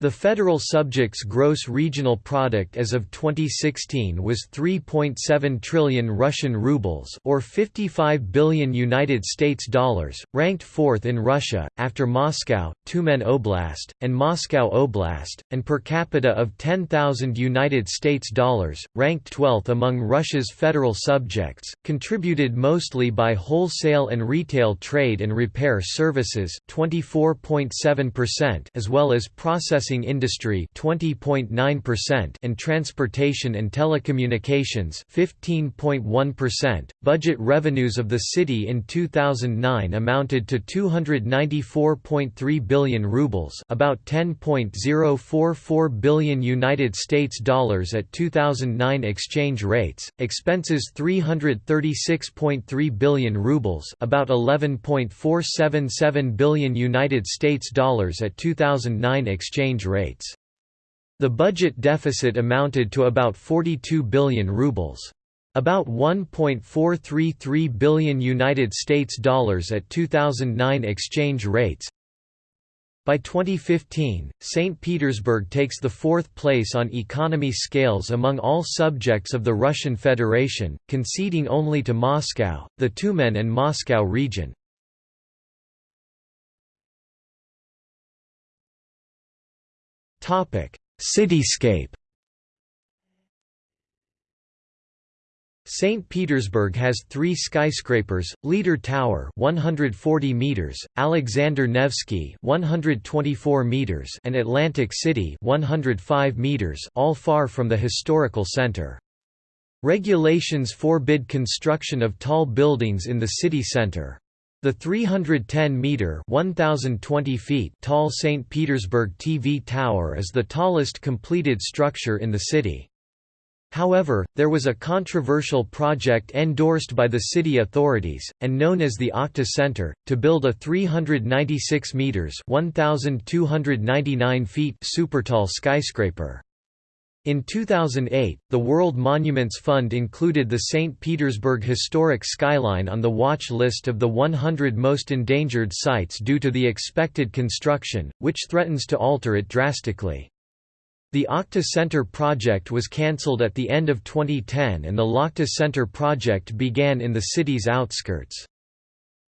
The federal subject's gross regional product as of 2016 was 3.7 trillion Russian rubles or 55 billion United States dollars, ranked fourth in Russia after Moscow, Tyumen Oblast, and Moscow Oblast, and per capita of 10,000 United States dollars, ranked 12th among Russia's federal subjects, contributed mostly by wholesale and retail trade and repair services 24.7% as well as process processing industry 20.9% and transportation and telecommunications 15.1%. Budget revenues of the city in 2009 amounted to 294.3 billion rubles, about 10.044 billion United States dollars at 2009 exchange rates. Expenses 336.3 billion rubles, about 11.477 billion United States dollars at 2009 exchange rates. The budget deficit amounted to about 42 billion rubles. About 1.433 billion United States dollars at 2009 exchange rates. By 2015, St. Petersburg takes the fourth place on economy scales among all subjects of the Russian Federation, conceding only to Moscow, the Tyumen and Moscow region. Cityscape St. Petersburg has three skyscrapers, Leader Tower 140 meters, Alexander Nevsky 124 meters and Atlantic City 105 meters all far from the historical center. Regulations forbid construction of tall buildings in the city center. The 310-metre tall St. Petersburg TV Tower is the tallest completed structure in the city. However, there was a controversial project endorsed by the city authorities, and known as the Okhta Center, to build a 396 metres 1,299 feet supertall skyscraper. In 2008, the World Monuments Fund included the St. Petersburg historic skyline on the watch list of the 100 most endangered sites due to the expected construction, which threatens to alter it drastically. The Okhta Center project was cancelled at the end of 2010 and the Lakhta Center project began in the city's outskirts.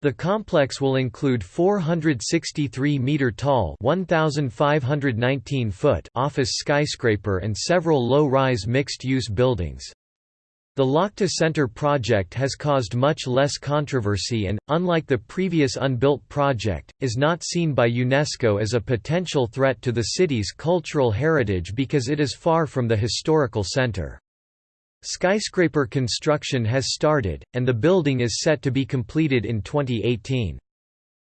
The complex will include 463-metre-tall office skyscraper and several low-rise mixed-use buildings. The Lakhta Center project has caused much less controversy and, unlike the previous unbuilt project, is not seen by UNESCO as a potential threat to the city's cultural heritage because it is far from the historical center. Skyscraper construction has started, and the building is set to be completed in 2018.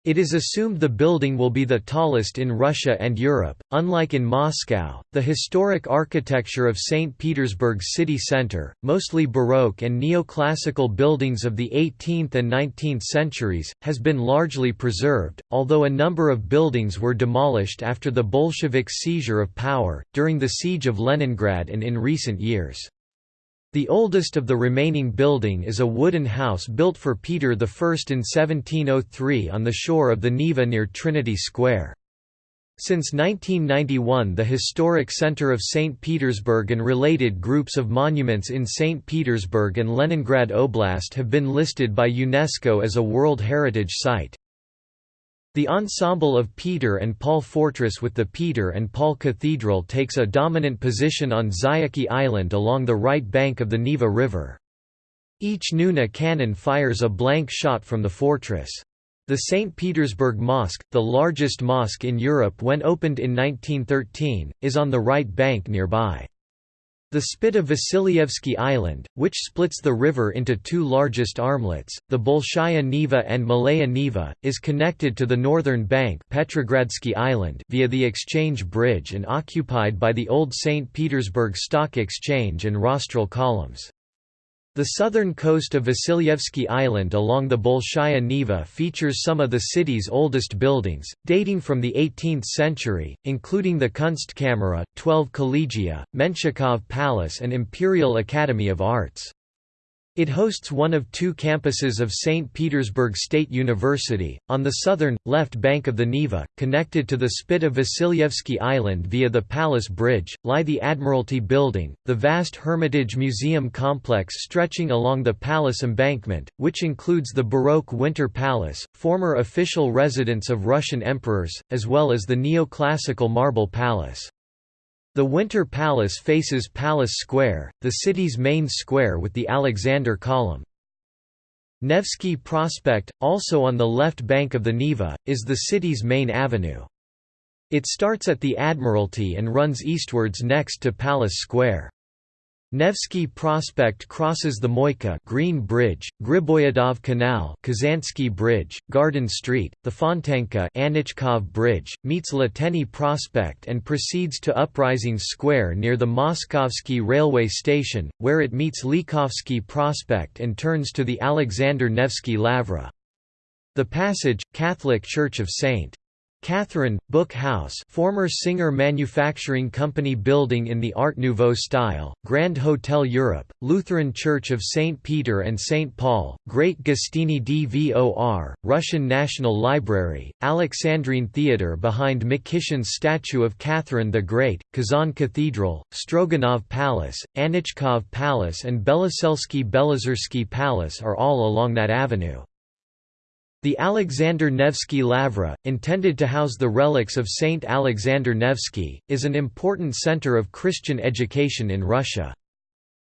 It is assumed the building will be the tallest in Russia and Europe. Unlike in Moscow, the historic architecture of St. Petersburg's city center, mostly Baroque and neoclassical buildings of the 18th and 19th centuries, has been largely preserved, although a number of buildings were demolished after the Bolsheviks' seizure of power, during the siege of Leningrad and in recent years. The oldest of the remaining building is a wooden house built for Peter I in 1703 on the shore of the Neva near Trinity Square. Since 1991 the historic center of St. Petersburg and related groups of monuments in St. Petersburg and Leningrad Oblast have been listed by UNESCO as a World Heritage Site. The ensemble of Peter and Paul Fortress with the Peter and Paul Cathedral takes a dominant position on Zayachy Island along the right bank of the Neva River. Each Nuna cannon fires a blank shot from the fortress. The St. Petersburg Mosque, the largest mosque in Europe when opened in 1913, is on the right bank nearby. The spit of Vasilyevsky Island, which splits the river into two largest armlets, the Bolshaya Neva and Malaya Neva, is connected to the northern bank Petrogradsky Island via the Exchange Bridge and occupied by the old St. Petersburg Stock Exchange and rostral columns. The southern coast of Vasilyevsky Island along the Bolshaya Neva features some of the city's oldest buildings, dating from the 18th century, including the Kunstkamera, 12 Collegia, Menshikov Palace and Imperial Academy of Arts. It hosts one of two campuses of St. Petersburg State University, on the southern, left bank of the Neva, connected to the spit of Vasilyevsky Island via the Palace Bridge, lie the Admiralty Building, the vast Hermitage Museum complex stretching along the palace embankment, which includes the Baroque Winter Palace, former official residence of Russian emperors, as well as the neoclassical Marble Palace. The Winter Palace faces Palace Square, the city's main square with the Alexander Column. Nevsky Prospect, also on the left bank of the Neva, is the city's main avenue. It starts at the Admiralty and runs eastwards next to Palace Square. Nevsky Prospect crosses the Moika Green Bridge, Griboyedov Canal Kazansky Bridge, Garden Street, the Fontanka Anichkov Bridge, meets Liteyny Prospect and proceeds to Uprising Square near the Moskovsky railway station, where it meets Ligovsky Prospect and turns to the Alexander Nevsky Lavra. The passage, Catholic Church of St. Catherine, Book House former Singer Manufacturing Company building in the Art Nouveau style, Grand Hotel Europe, Lutheran Church of St. Peter and St. Paul, Great Gostiny Dvor, Russian National Library, Alexandrine Theatre behind Mikeshin's statue of Catherine the Great, Kazan Cathedral, Stroganov Palace, Anichkov Palace and Beloselsky Belozersky Palace are all along that avenue. The Alexander Nevsky Lavra, intended to house the relics of Saint Alexander Nevsky, is an important center of Christian education in Russia.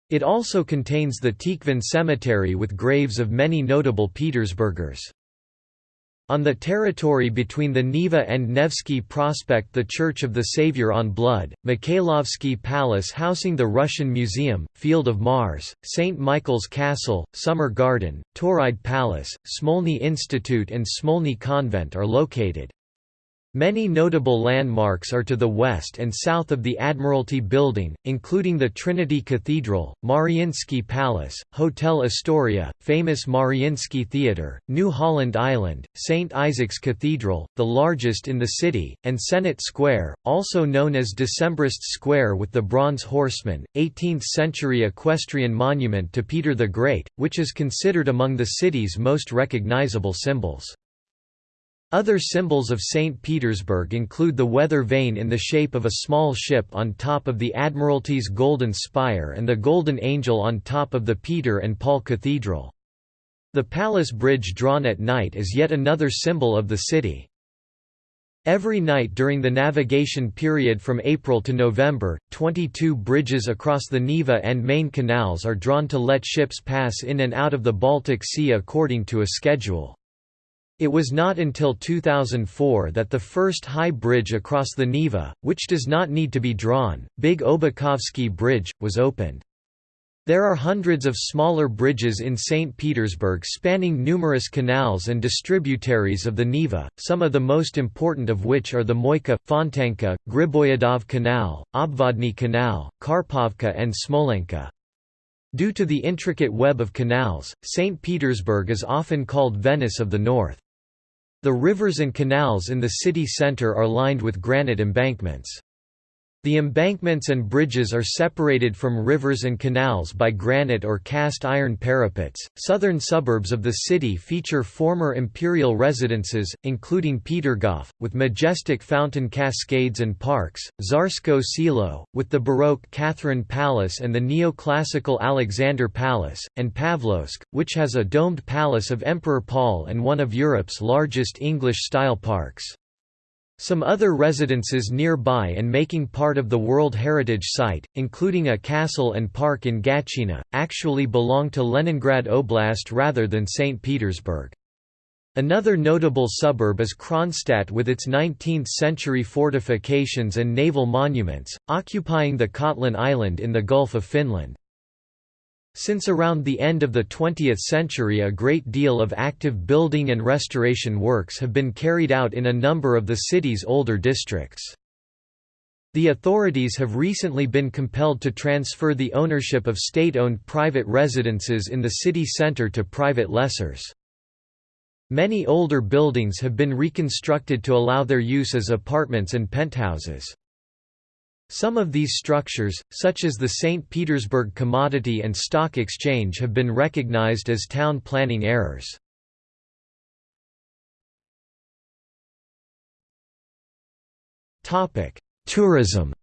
It also contains the Tikhvin Cemetery with graves of many notable Petersburgers. On the territory between the Neva and Nevsky Prospect the Church of the Savior on Blood, Mikhailovsky Palace housing the Russian Museum, Field of Mars, St. Michael's Castle, Summer Garden, Tauride Palace, Smolny Institute and Smolny Convent are located. Many notable landmarks are to the west and south of the Admiralty Building, including the Trinity Cathedral, Mariinsky Palace, Hotel Astoria, famous Mariinsky Theatre, New Holland Island, St. Isaac's Cathedral, the largest in the city, and Senate Square, also known as Decembrists Square with the Bronze Horseman, 18th-century equestrian monument to Peter the Great, which is considered among the city's most recognizable symbols. Other symbols of St. Petersburg include the weather vane in the shape of a small ship on top of the Admiralty's Golden Spire and the Golden Angel on top of the Peter and Paul Cathedral. The Palace Bridge drawn at night is yet another symbol of the city. Every night during the navigation period from April to November, 22 bridges across the Neva and Main canals are drawn to let ships pass in and out of the Baltic Sea according to a schedule. It was not until 2004 that the first high bridge across the Neva, which does not need to be drawn, Big Obukhovsky Bridge, was opened. There are hundreds of smaller bridges in St. Petersburg spanning numerous canals and distributaries of the Neva, some of the most important of which are the Moika, Fontanka, Griboyedov Canal, Obvodny Canal, Karpovka and Smolenka. Due to the intricate web of canals, St. Petersburg is often called Venice of the North. The rivers and canals in the city center are lined with granite embankments. The embankments and bridges are separated from rivers and canals by granite or cast iron parapets. Southern suburbs of the city feature former imperial residences, including Petergof, with majestic fountain cascades and parks, Tsarskoe Selo, with the Baroque Catherine Palace and the neoclassical Alexander Palace, and Pavlovsk, which has a domed palace of Emperor Paul and one of Europe's largest English-style parks. Some other residences nearby and making part of the World Heritage Site, including a castle and park in Gatchina, actually belong to Leningrad Oblast rather than St. Petersburg. Another notable suburb is Kronstadt with its 19th-century fortifications and naval monuments, occupying the Kotlin Island in the Gulf of Finland. Since around the end of the 20th century a great deal of active building and restoration works have been carried out in a number of the city's older districts. The authorities have recently been compelled to transfer the ownership of state-owned private residences in the city centre to private lessors. Many older buildings have been reconstructed to allow their use as apartments and penthouses. Some of these structures, such as the St. Petersburg Commodity and Stock Exchange have been recognized as town planning errors. Tourism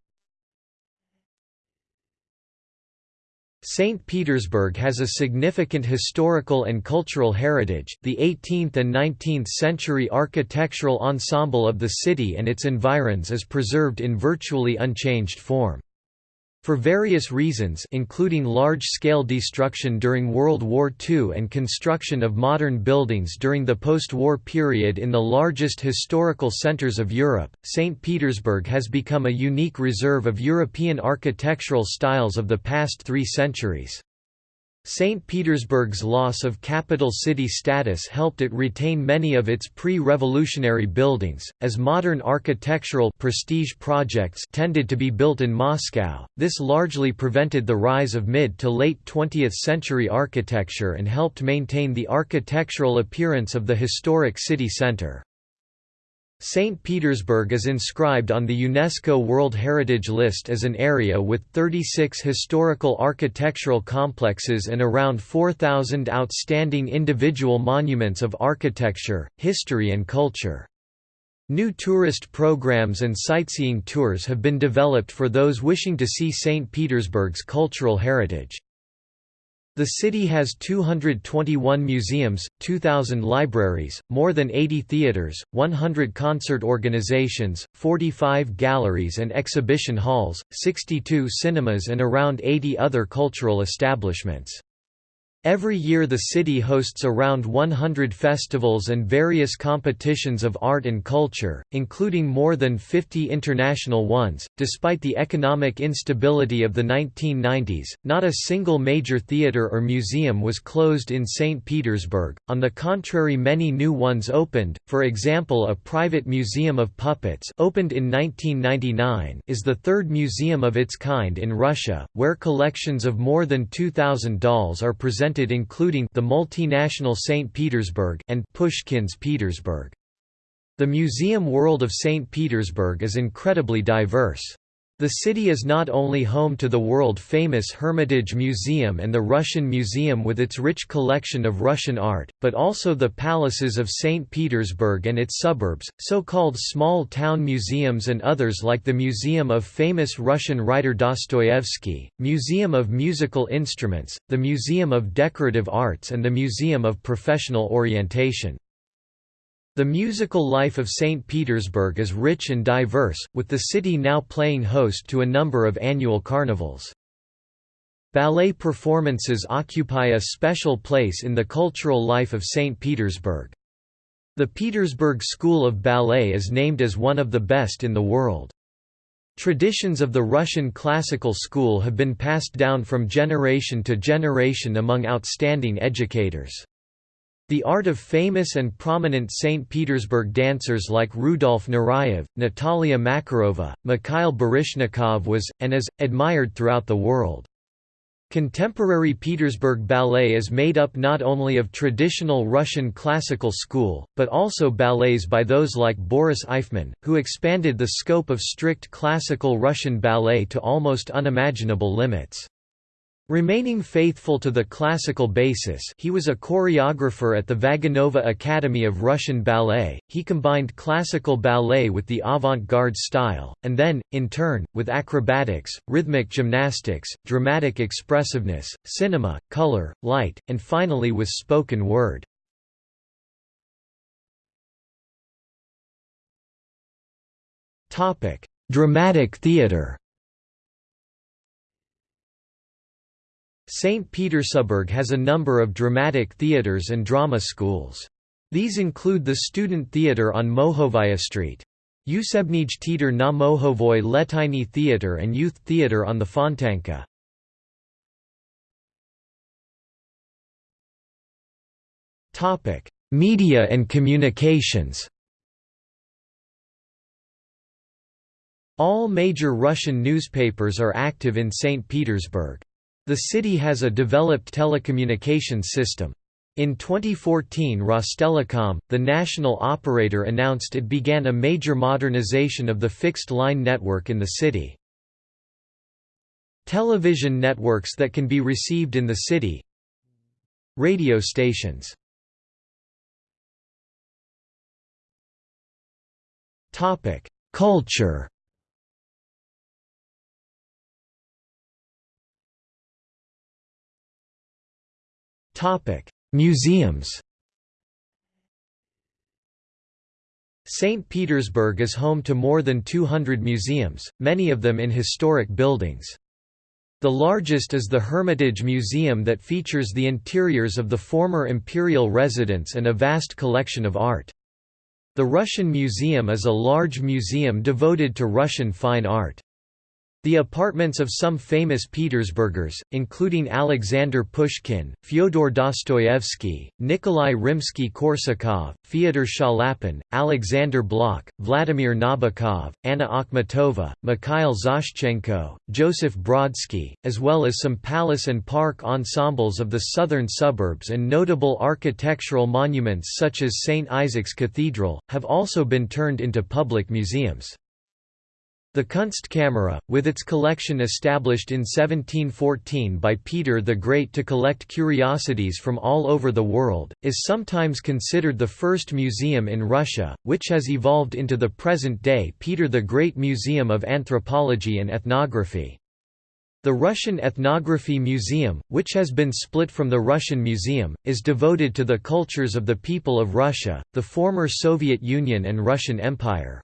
St. Petersburg has a significant historical and cultural heritage, the 18th and 19th century architectural ensemble of the city and its environs is preserved in virtually unchanged form. For various reasons including large-scale destruction during World War II and construction of modern buildings during the post-war period in the largest historical centers of Europe, St. Petersburg has become a unique reserve of European architectural styles of the past three centuries. St. Petersburg's loss of capital city status helped it retain many of its pre-revolutionary buildings, as modern architectural prestige projects tended to be built in Moscow. This largely prevented the rise of mid to late 20th century architecture and helped maintain the architectural appearance of the historic city center. St. Petersburg is inscribed on the UNESCO World Heritage List as an area with 36 historical architectural complexes and around 4,000 outstanding individual monuments of architecture, history and culture. New tourist programs and sightseeing tours have been developed for those wishing to see St. Petersburg's cultural heritage. The city has 221 museums, 2,000 libraries, more than 80 theaters, 100 concert organizations, 45 galleries and exhibition halls, 62 cinemas and around 80 other cultural establishments. Every year the city hosts around 100 festivals and various competitions of art and culture, including more than 50 international ones. Despite the economic instability of the 1990s, not a single major theater or museum was closed in St. Petersburg, on the contrary many new ones opened, for example a private museum of puppets opened in 1999 is the third museum of its kind in Russia, where collections of more than 2,000 dolls are presented including the multinational St. Petersburg and Pushkin's Petersburg. The museum world of St. Petersburg is incredibly diverse. The city is not only home to the world-famous Hermitage Museum and the Russian Museum with its rich collection of Russian art, but also the palaces of St. Petersburg and its suburbs, so-called small-town museums and others like the Museum of famous Russian writer Dostoevsky, Museum of Musical Instruments, the Museum of Decorative Arts and the Museum of Professional Orientation. The musical life of St. Petersburg is rich and diverse, with the city now playing host to a number of annual carnivals. Ballet performances occupy a special place in the cultural life of St. Petersburg. The Petersburg School of Ballet is named as one of the best in the world. Traditions of the Russian classical school have been passed down from generation to generation among outstanding educators. The art of famous and prominent St. Petersburg dancers like Rudolf Nureyev, Natalia Makarova, Mikhail Baryshnikov was, and is, admired throughout the world. Contemporary Petersburg ballet is made up not only of traditional Russian classical school, but also ballets by those like Boris Eifman, who expanded the scope of strict classical Russian ballet to almost unimaginable limits. Remaining faithful to the classical basis he was a choreographer at the Vaganova Academy of Russian Ballet, he combined classical ballet with the avant-garde style, and then, in turn, with acrobatics, rhythmic gymnastics, dramatic expressiveness, cinema, color, light, and finally with spoken word. Dramatic theatre St. Petersburg has a number of dramatic theatres and drama schools. These include the Student Theatre on Mohovaya Street. Usebnij Teater na Mohovoy Liteyny Theatre and Youth Theatre on the Fontanka. Media and communications All major Russian newspapers are active in St. Petersburg. The city has a developed telecommunications system. In 2014 Rostelecom, the national operator announced it began a major modernization of the fixed-line network in the city. Television networks that can be received in the city Radio stations Culture Museums St. Petersburg is home to more than 200 museums, many of them in historic buildings. The largest is the Hermitage Museum that features the interiors of the former imperial residence and a vast collection of art. The Russian Museum is a large museum devoted to Russian fine art. The apartments of some famous Petersburgers, including Alexander Pushkin, Fyodor Dostoevsky, Nikolai Rimsky-Korsakov, Fyodor Chaliapin, Alexander Blok, Vladimir Nabokov, Anna Akhmatova, Mikhail Zoshchenko, Joseph Brodsky, as well as some palace and park ensembles of the southern suburbs and notable architectural monuments such as St. Isaac's Cathedral, have also been turned into public museums. The Kunstkamera, with its collection established in 1714 by Peter the Great to collect curiosities from all over the world, is sometimes considered the first museum in Russia, which has evolved into the present-day Peter the Great Museum of Anthropology and Ethnography. The Russian Ethnography Museum, which has been split from the Russian Museum, is devoted to the cultures of the people of Russia, the former Soviet Union and Russian Empire.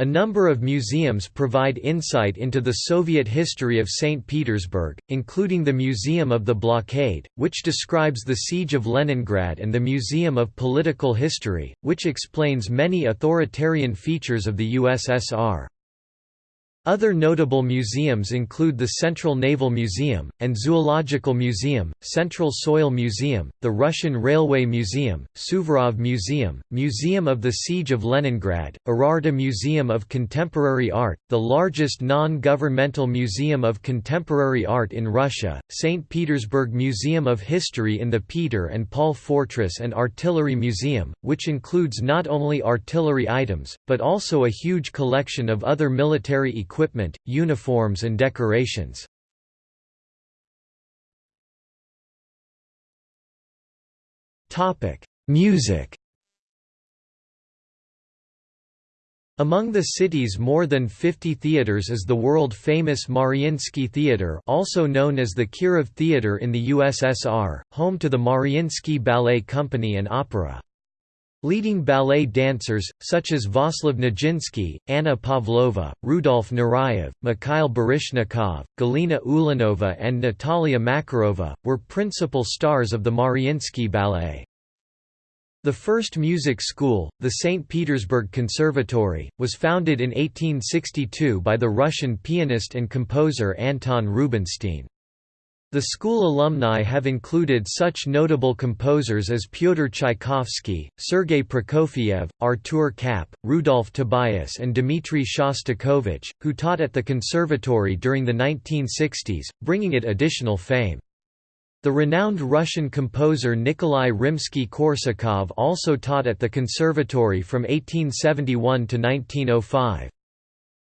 A number of museums provide insight into the Soviet history of St. Petersburg, including the Museum of the Blockade, which describes the Siege of Leningrad and the Museum of Political History, which explains many authoritarian features of the USSR. Other notable museums include the Central Naval Museum, and Zoological Museum, Central Soil Museum, the Russian Railway Museum, Suvorov Museum, Museum of the Siege of Leningrad, Erarta Museum of Contemporary Art, the largest non-governmental museum of contemporary art in Russia, St. Petersburg Museum of History in the Peter and Paul Fortress and Artillery Museum, which includes not only artillery items, but also a huge collection of other military equipment equipment, uniforms and decorations. Music Among the city's more than 50 theaters is the world-famous Mariinsky Theater also known as the Kirov Theater in the USSR, home to the Mariinsky Ballet Company and Opera. Leading ballet dancers, such as Vaslav Nijinsky, Anna Pavlova, Rudolf Nureyev, Mikhail Baryshnikov, Galina Ulanova and Natalia Makarova, were principal stars of the Mariinsky Ballet. The first music school, the St. Petersburg Conservatory, was founded in 1862 by the Russian pianist and composer Anton Rubinstein. The school alumni have included such notable composers as Pyotr Tchaikovsky, Sergei Prokofiev, Artur Kapp, Rudolf Tobias and Dmitry Shostakovich, who taught at the conservatory during the 1960s, bringing it additional fame. The renowned Russian composer Nikolai Rimsky-Korsakov also taught at the conservatory from 1871 to 1905.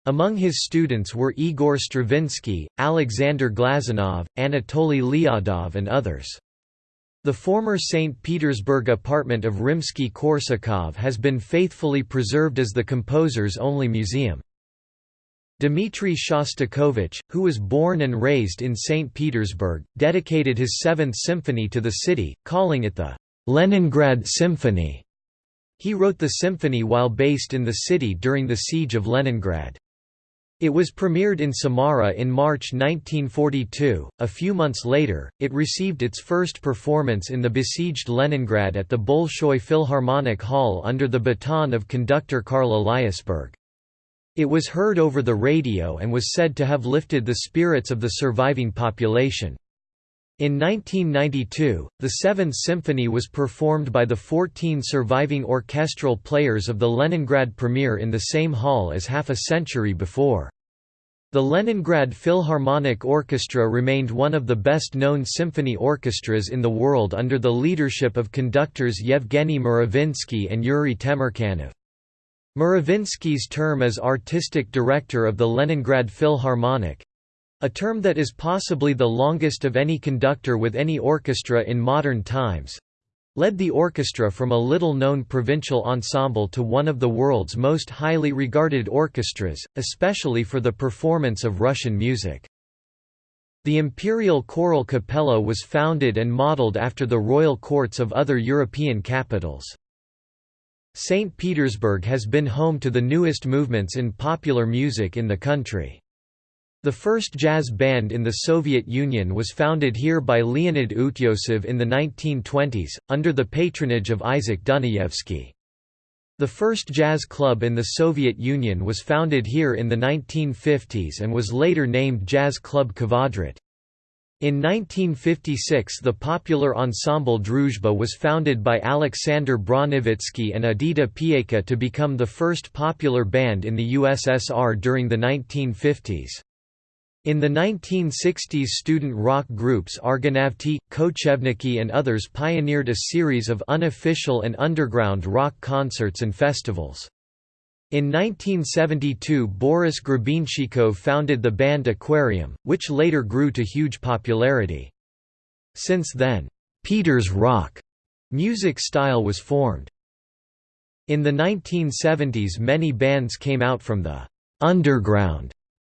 Among his students were Igor Stravinsky, Alexander Glazunov, Anatoly Lyadov and others. The former St. Petersburg apartment of Rimsky-Korsakov has been faithfully preserved as the composer's only museum. Dmitry Shostakovich, who was born and raised in St. Petersburg, dedicated his Seventh Symphony to the city, calling it the Leningrad Symphony. He wrote the symphony while based in the city during the Siege of Leningrad. It was premiered in Samara in March 1942. A few months later, it received its first performance in the besieged Leningrad at the Bolshoi Philharmonic Hall under the baton of conductor Karl Eliasberg. It was heard over the radio and was said to have lifted the spirits of the surviving population. In 1992, the Seventh Symphony was performed by the 14 surviving orchestral players of the Leningrad premiere in the same hall as half a century before. The Leningrad Philharmonic Orchestra remained one of the best-known symphony orchestras in the world under the leadership of conductors Yevgeny Mravinsky and Yuri Temirkanov. Mravinsky's term as artistic director of the Leningrad Philharmonic a term that is possibly the longest of any conductor with any orchestra in modern times led the orchestra from a little-known provincial ensemble to one of the world's most highly regarded orchestras, especially for the performance of Russian music. The Imperial Choral Capella was founded and modeled after the royal courts of other European capitals. St. Petersburg has been home to the newest movements in popular music in the country. The first jazz band in the Soviet Union was founded here by Leonid Utyosov in the 1920s, under the patronage of Isaac Dunayevsky. The first jazz club in the Soviet Union was founded here in the 1950s and was later named Jazz Club Kvadrat. In 1956 the popular ensemble Druzhba was founded by Alexander Bronevitsky and Edita Pieka to become the first popular band in the USSR during the 1950s. In the 1960s student rock groups Argonavty, Kochevniki and others pioneered a series of unofficial and underground rock concerts and festivals. In 1972 Boris Grebenshchikov founded the band Aquarium, which later grew to huge popularity. Since then, Peter's rock music style was formed. In the 1970s many bands came out from the underground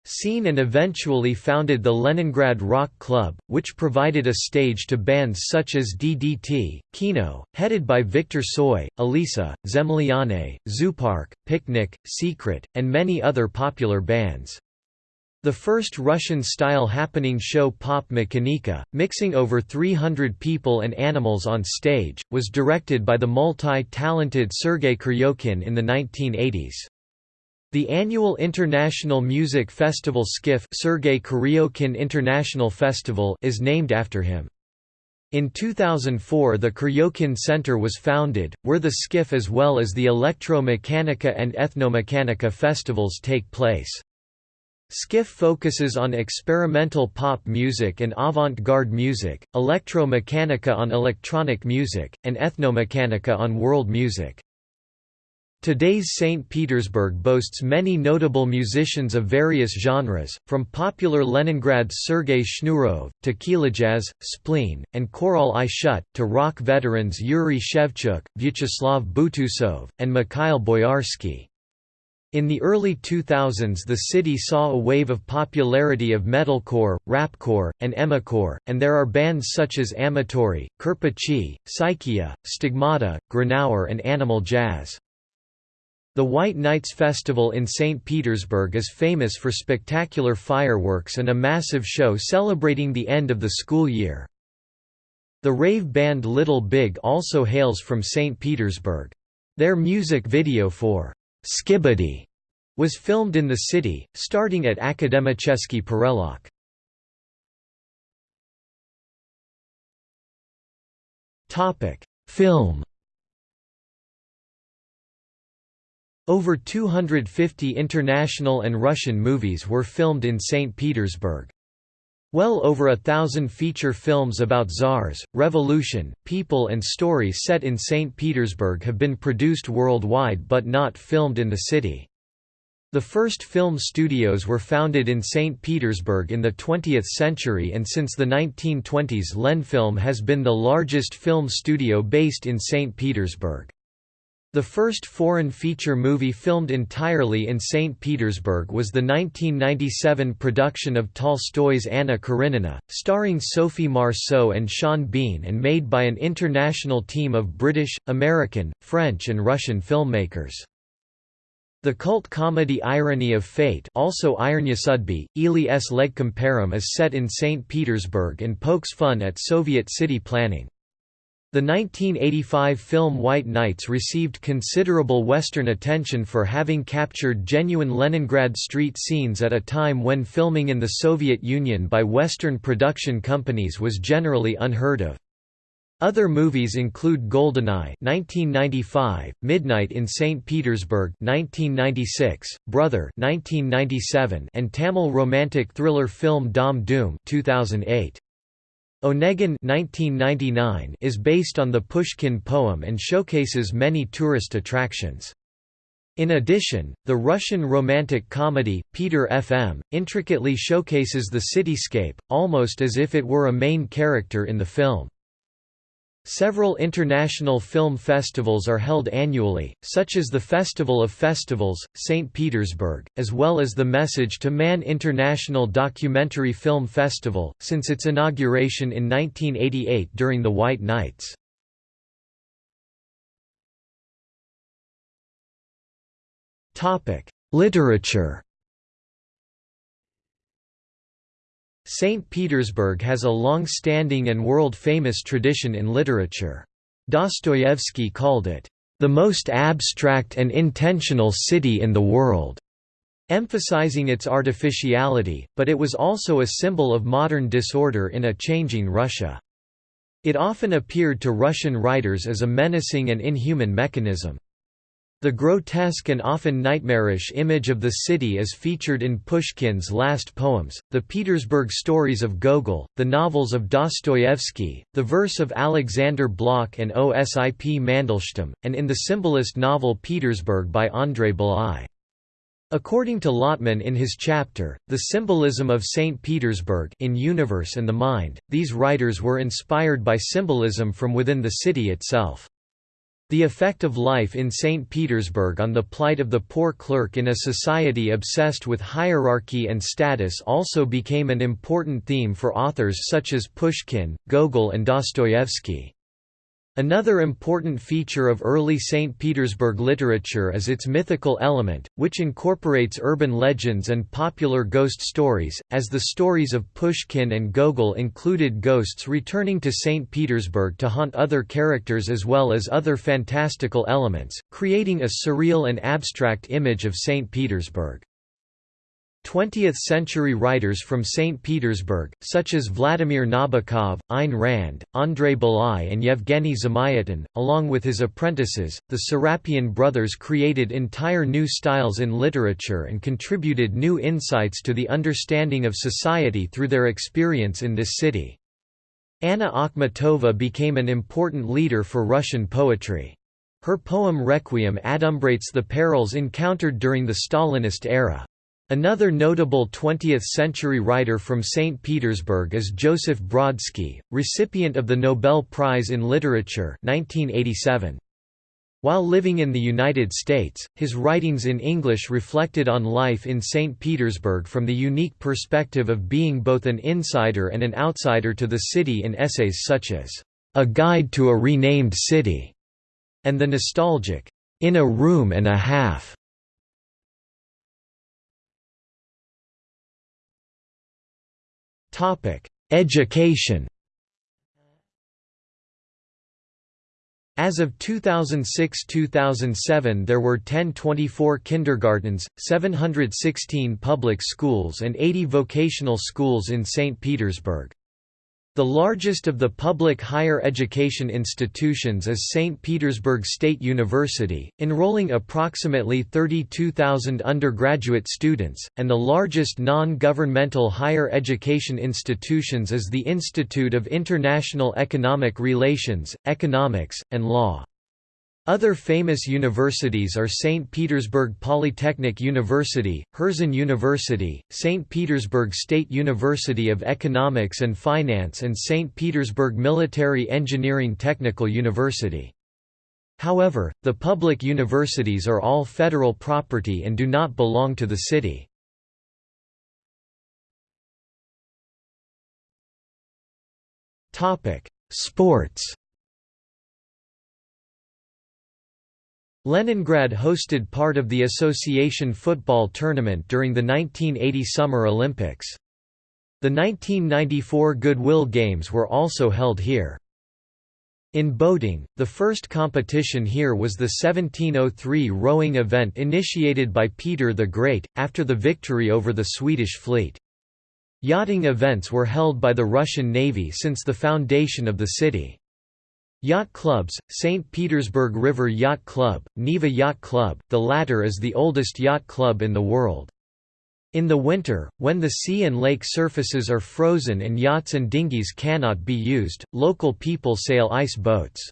scene and eventually founded the Leningrad Rock Club, which provided a stage to bands such as DDT, Kino, headed by Viktor Tsoi, Alisa, Zemlyane, Zoopark, Picnic, Secret, and many other popular bands. The first Russian-style happening show Pop Mechanika, mixing over 300 people and animals on stage, was directed by the multi-talented Sergei Kuryokhin in the 1980s. The annual International Music Festival Kuryokhin International Festival is named after him. In 2004 the Kuryokhin Center was founded, where the SKIF as well as the Electro-Mechanika and Ethnomechanika festivals take place. SKIF focuses on experimental pop music and avant-garde music, Electro-Mechanika on electronic music, and Ethnomechanika on world music. Today's St. Petersburg boasts many notable musicians of various genres, from popular Leningrad's Sergei Shnurov, to Kilajazz, Splean, and Korol i Shut, to rock veterans Yuri Shevchuk, Vyacheslav Butusov, and Mikhail Boyarsky. In the early 2000s the city saw a wave of popularity of metalcore, rapcore, and emacore, and there are bands such as Amatori, Kirpichi, Psychia, Stigmata, Grenouer and Animal Jazz. The White Nights Festival in St. Petersburg is famous for spectacular fireworks and a massive show celebrating the end of the school year. The rave band Little Big also hails from St. Petersburg. Their music video for Skibidi was filmed in the city, starting at Akademicheski Perelok. Film Over 250 international and Russian movies were filmed in St. Petersburg. Well over a thousand feature films about czars, revolution, people and stories set in St. Petersburg have been produced worldwide but not filmed in the city. The first film studios were founded in St. Petersburg in the 20th century and since the 1920s Lenfilm has been the largest film studio based in St. Petersburg. The first foreign feature movie filmed entirely in St. Petersburg was the 1997 production of Tolstoy's Anna Karenina, starring Sophie Marceau and Sean Bean and made by an international team of British, American, French and Russian filmmakers. The cult comedy Irony of Fate also Irony Sudby, Ili s Legkomparum is set in St. Petersburg and pokes fun at Soviet city planning. The 1985 film White Nights received considerable Western attention for having captured genuine Leningrad street scenes at a time when filming in the Soviet Union by Western production companies was generally unheard of. Other movies include Goldeneye 1995, Midnight in St. Petersburg 1996, Brother 1997, and Tamil romantic thriller film Dhaam Dhoom 2008. Onegin 1999 is based on the Pushkin poem and showcases many tourist attractions. In addition, the Russian romantic comedy, Peter FM, intricately showcases the cityscape, almost as if it were a main character in the film. Several international film festivals are held annually, such as the Festival of Festivals, St. Petersburg, as well as the Message to Man International Documentary Film Festival, since its inauguration in 1988 during the White Nights. Literature St. Petersburg has a long-standing and world-famous tradition in literature. Dostoevsky called it, "...the most abstract and intentional city in the world." emphasizing its artificiality, but it was also a symbol of modern disorder in a changing Russia. It often appeared to Russian writers as a menacing and inhuman mechanism. The grotesque and often nightmarish image of the city is featured in Pushkin's last poems, the Petersburg stories of Gogol, the novels of Dostoevsky, the verse of Alexander Blok and Osip Mandelstam, and in the symbolist novel Petersburg by Andrei Bely. According to Lotman in his chapter, The Symbolism of St. Petersburg in Universe and the Mind, these writers were inspired by symbolism from within the city itself. The effect of life in St. Petersburg on the plight of the poor clerk in a society obsessed with hierarchy and status also became an important theme for authors such as Pushkin, Gogol and Dostoevsky. Another important feature of early St. Petersburg literature is its mythical element, which incorporates urban legends and popular ghost stories, as the stories of Pushkin and Gogol included ghosts returning to St. Petersburg to haunt other characters as well as other fantastical elements, creating a surreal and abstract image of St. Petersburg. 20th-century writers from St. Petersburg, such as Vladimir Nabokov, Ayn Rand, Andrei Bely and Yevgeny Zamyatin, along with his apprentices, the Serapion brothers created entire new styles in literature and contributed new insights to the understanding of society through their experience in this city. Anna Akhmatova became an important leader for Russian poetry. Her poem Requiem adumbrates the perils encountered during the Stalinist era. Another notable 20th-century writer from St. Petersburg is Joseph Brodsky, recipient of the Nobel Prize in Literature 1987. While living in the United States, his writings in English reflected on life in St. Petersburg from the unique perspective of being both an insider and an outsider to the city in essays such as, "'A Guide to a Renamed City' and the nostalgic, "'In a Room and a Half' Education As of 2006–2007 there were 1024 kindergartens, 716 public schools and 80 vocational schools in St. Petersburg. The largest of the public higher education institutions is St. Petersburg State University, enrolling approximately 32,000 undergraduate students, and the largest non-governmental higher education institutions is the Institute of International Economic Relations, Economics, and Law. Other famous universities are St. Petersburg Polytechnic University, Herzen University, St. Petersburg State University of Economics and Finance and St. Petersburg Military Engineering Technical University. However, the public universities are all federal property and do not belong to the city. Sports Leningrad hosted part of the association football tournament during the 1980 Summer Olympics. The 1994 Goodwill Games were also held here. In boating, the first competition here was the 1703 rowing event initiated by Peter the Great, after the victory over the Swedish fleet. Yachting events were held by the Russian Navy since the foundation of the city. Yacht clubs, St. Petersburg River Yacht Club, Neva Yacht Club, the latter is the oldest yacht club in the world. In the winter, when the sea and lake surfaces are frozen and yachts and dinghies cannot be used, local people sail ice boats.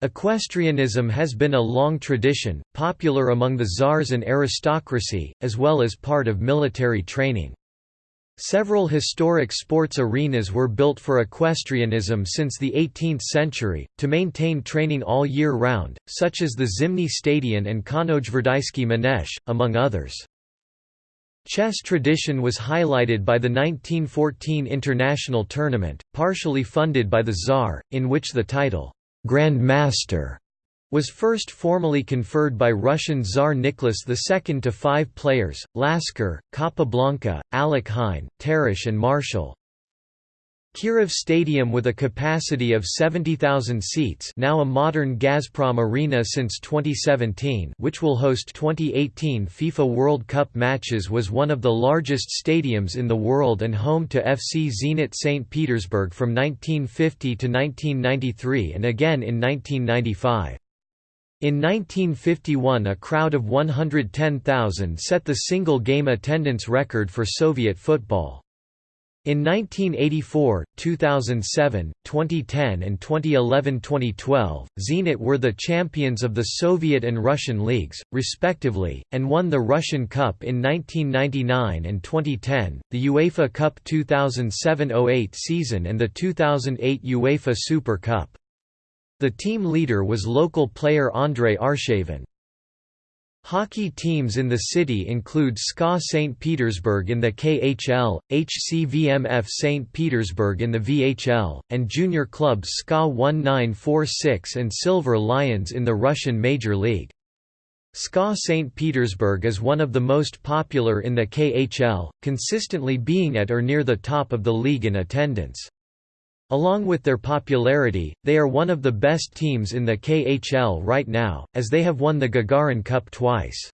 Equestrianism has been a long tradition, popular among the czars and aristocracy, as well as part of military training. Several historic sports arenas were built for equestrianism since the 18th century, to maintain training all year round, such as the Zimny Stadion and Konojverdysky Manesh, among others. Chess tradition was highlighted by the 1914 international tournament, partially funded by the Tsar, in which the title, Grand Master, was first formally conferred by Russian Tsar Nicholas II to five players, Lasker, Capablanca, Alekhine, Tarrasch and Marshall. Kirov Stadium with a capacity of 70,000 seats now a modern Gazprom Arena since 2017 which will host 2018 FIFA World Cup matches was one of the largest stadiums in the world and home to FC Zenit St. Petersburg from 1950 to 1993 and again in 1995. In 1951 a crowd of 110,000 set the single game attendance record for Soviet football. In 1984, 2007, 2010 and 2011–2012, Zenit were the champions of the Soviet and Russian leagues, respectively, and won the Russian Cup in 1999 and 2010, the UEFA Cup 2007–08 season and the 2008 UEFA Super Cup. The team leader was local player Andrei Arshavin. Hockey teams in the city include SKA St. Petersburg in the KHL, HCVMF St. Petersburg in the VHL, and junior clubs SKA 1946 and Silver Lions in the Russian Major League. SKA St. Petersburg is one of the most popular in the KHL, consistently being at or near the top of the league in attendance. Along with their popularity, they are one of the best teams in the KHL right now, as they have won the Gagarin Cup twice.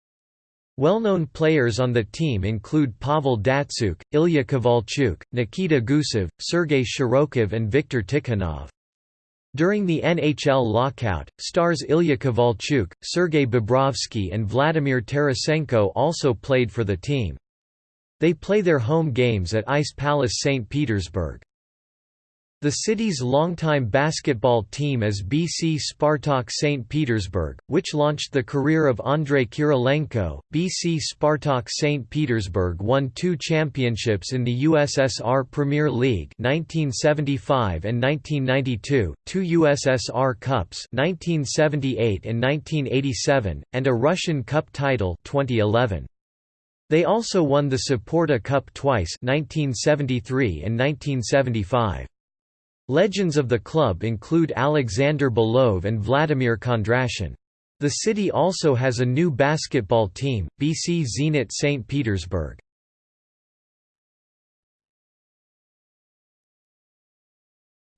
Well-known players on the team include Pavel Datsyuk, Ilya Kovalchuk, Nikita Gusev, Sergei Shirokov and Viktor Tikhonov. During the NHL lockout, stars Ilya Kovalchuk, Sergei Bobrovsky and Vladimir Tarasenko also played for the team. They play their home games at Ice Palace St. Petersburg. The city's longtime basketball team is BC Spartak St. Petersburg, which launched the career of Andrei Kirilenko. BC Spartak St. Petersburg won two championships in the USSR Premier League 1975 and 1992, two USSR Cups 1978 and 1987, and a Russian Cup title 2011. They also won the Saporta Cup twice 1973 and 1975. Legends of the club include Alexander Belov and Vladimir Kondrashin. The city also has a new basketball team, BC Zenit St. Petersburg.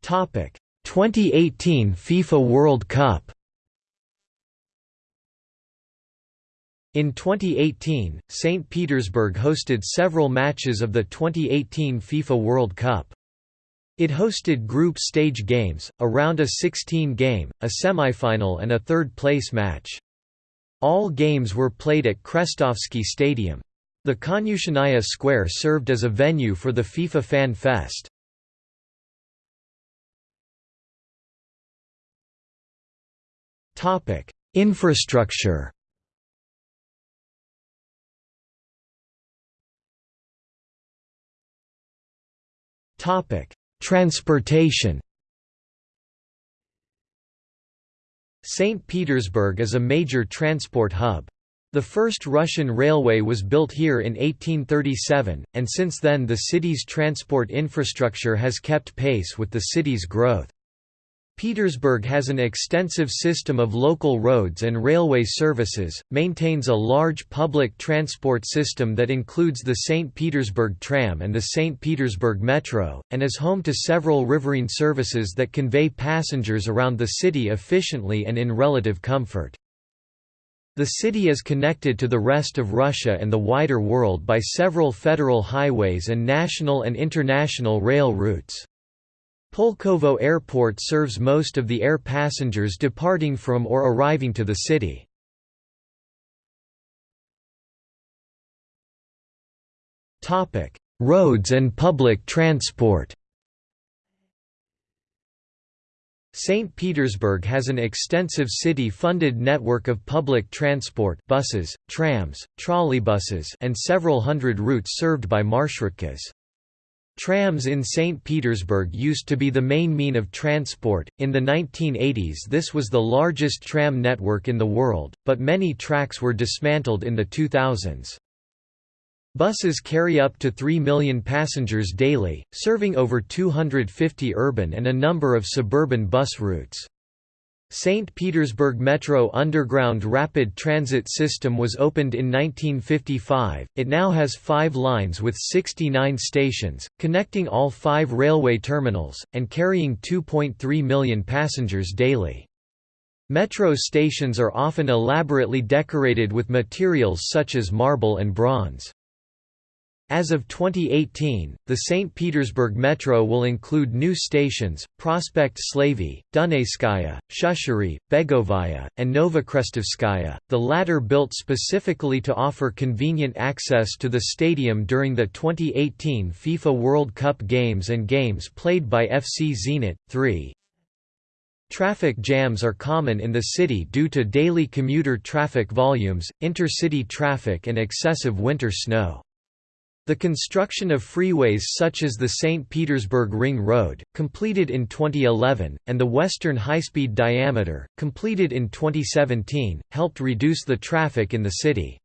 Topic: 2018 FIFA World Cup. In 2018, St. Petersburg hosted several matches of the 2018 FIFA World Cup. It hosted group stage games, around a round of 16 game, a semifinal and a third-place match. All games were played at Krestovsky Stadium. The Konyushennaya Square served as a venue for the FIFA Fan Fest. Infrastructure Topic: Transportation St. Petersburg is a major transport hub. The first Russian railway was built here in 1837, and since then the city's transport infrastructure has kept pace with the city's growth. Petersburg has an extensive system of local roads and railway services, maintains a large public transport system that includes the St. Petersburg tram and the St. Petersburg metro, and is home to several riverine services that convey passengers around the city efficiently and in relative comfort. The city is connected to the rest of Russia and the wider world by several federal highways and national and international rail routes. Pulkovo Airport serves most of the air passengers departing from or arriving to the city. Roads and public transport St. Petersburg has an extensive city-funded network of public transport buses, trams, trolleybuses and several hundred routes served by marshrutkas. Trams in St. Petersburg used to be the main mean of transport. In the 1980s, this was the largest tram network in the world, but many tracks were dismantled in the 2000s. Buses carry up to 3 million passengers daily, serving over 250 urban and a number of suburban bus routes. St. Petersburg Metro Underground Rapid Transit System was opened in 1955. It now has five lines with 69 stations, connecting all five railway terminals, and carrying 2.3 million passengers daily. Metro stations are often elaborately decorated with materials such as marble and bronze. As of 2018, the St. Petersburg Metro will include new stations, Prospect Slavy, Dunayskaya, Shushary, Begovaya, and Novokrestovskaya, the latter built specifically to offer convenient access to the stadium during the 2018 FIFA World Cup games and games played by FC Zenit. 3. Traffic jams are common in the city due to daily commuter traffic volumes, intercity traffic and excessive winter snow. The construction of freeways such as the St. Petersburg Ring Road, completed in 2011, and the Western High-Speed Diameter, completed in 2017, helped reduce the traffic in the city.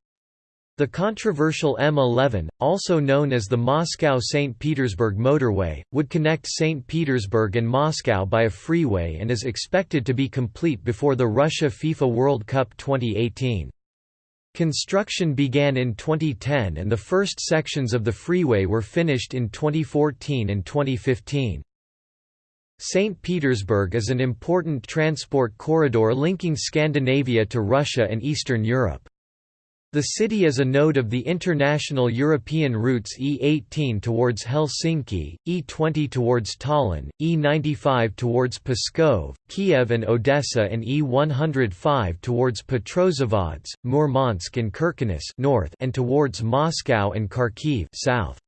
The controversial M11, also known as the Moscow-St. Petersburg motorway, would connect St. Petersburg and Moscow by a freeway and is expected to be complete before the Russia FIFA World Cup 2018. Construction began in 2010 and the first sections of the freeway were finished in 2014 and 2015. St. Petersburg is an important transport corridor linking Scandinavia to Russia and Eastern Europe. The city is a node of the international European routes E18 towards Helsinki, E20 towards Tallinn, E95 towards Pskov, Kiev and Odessa and E105 towards Petrozavodsk, Murmansk and Kirkenes north and towards Moscow and Kharkiv south.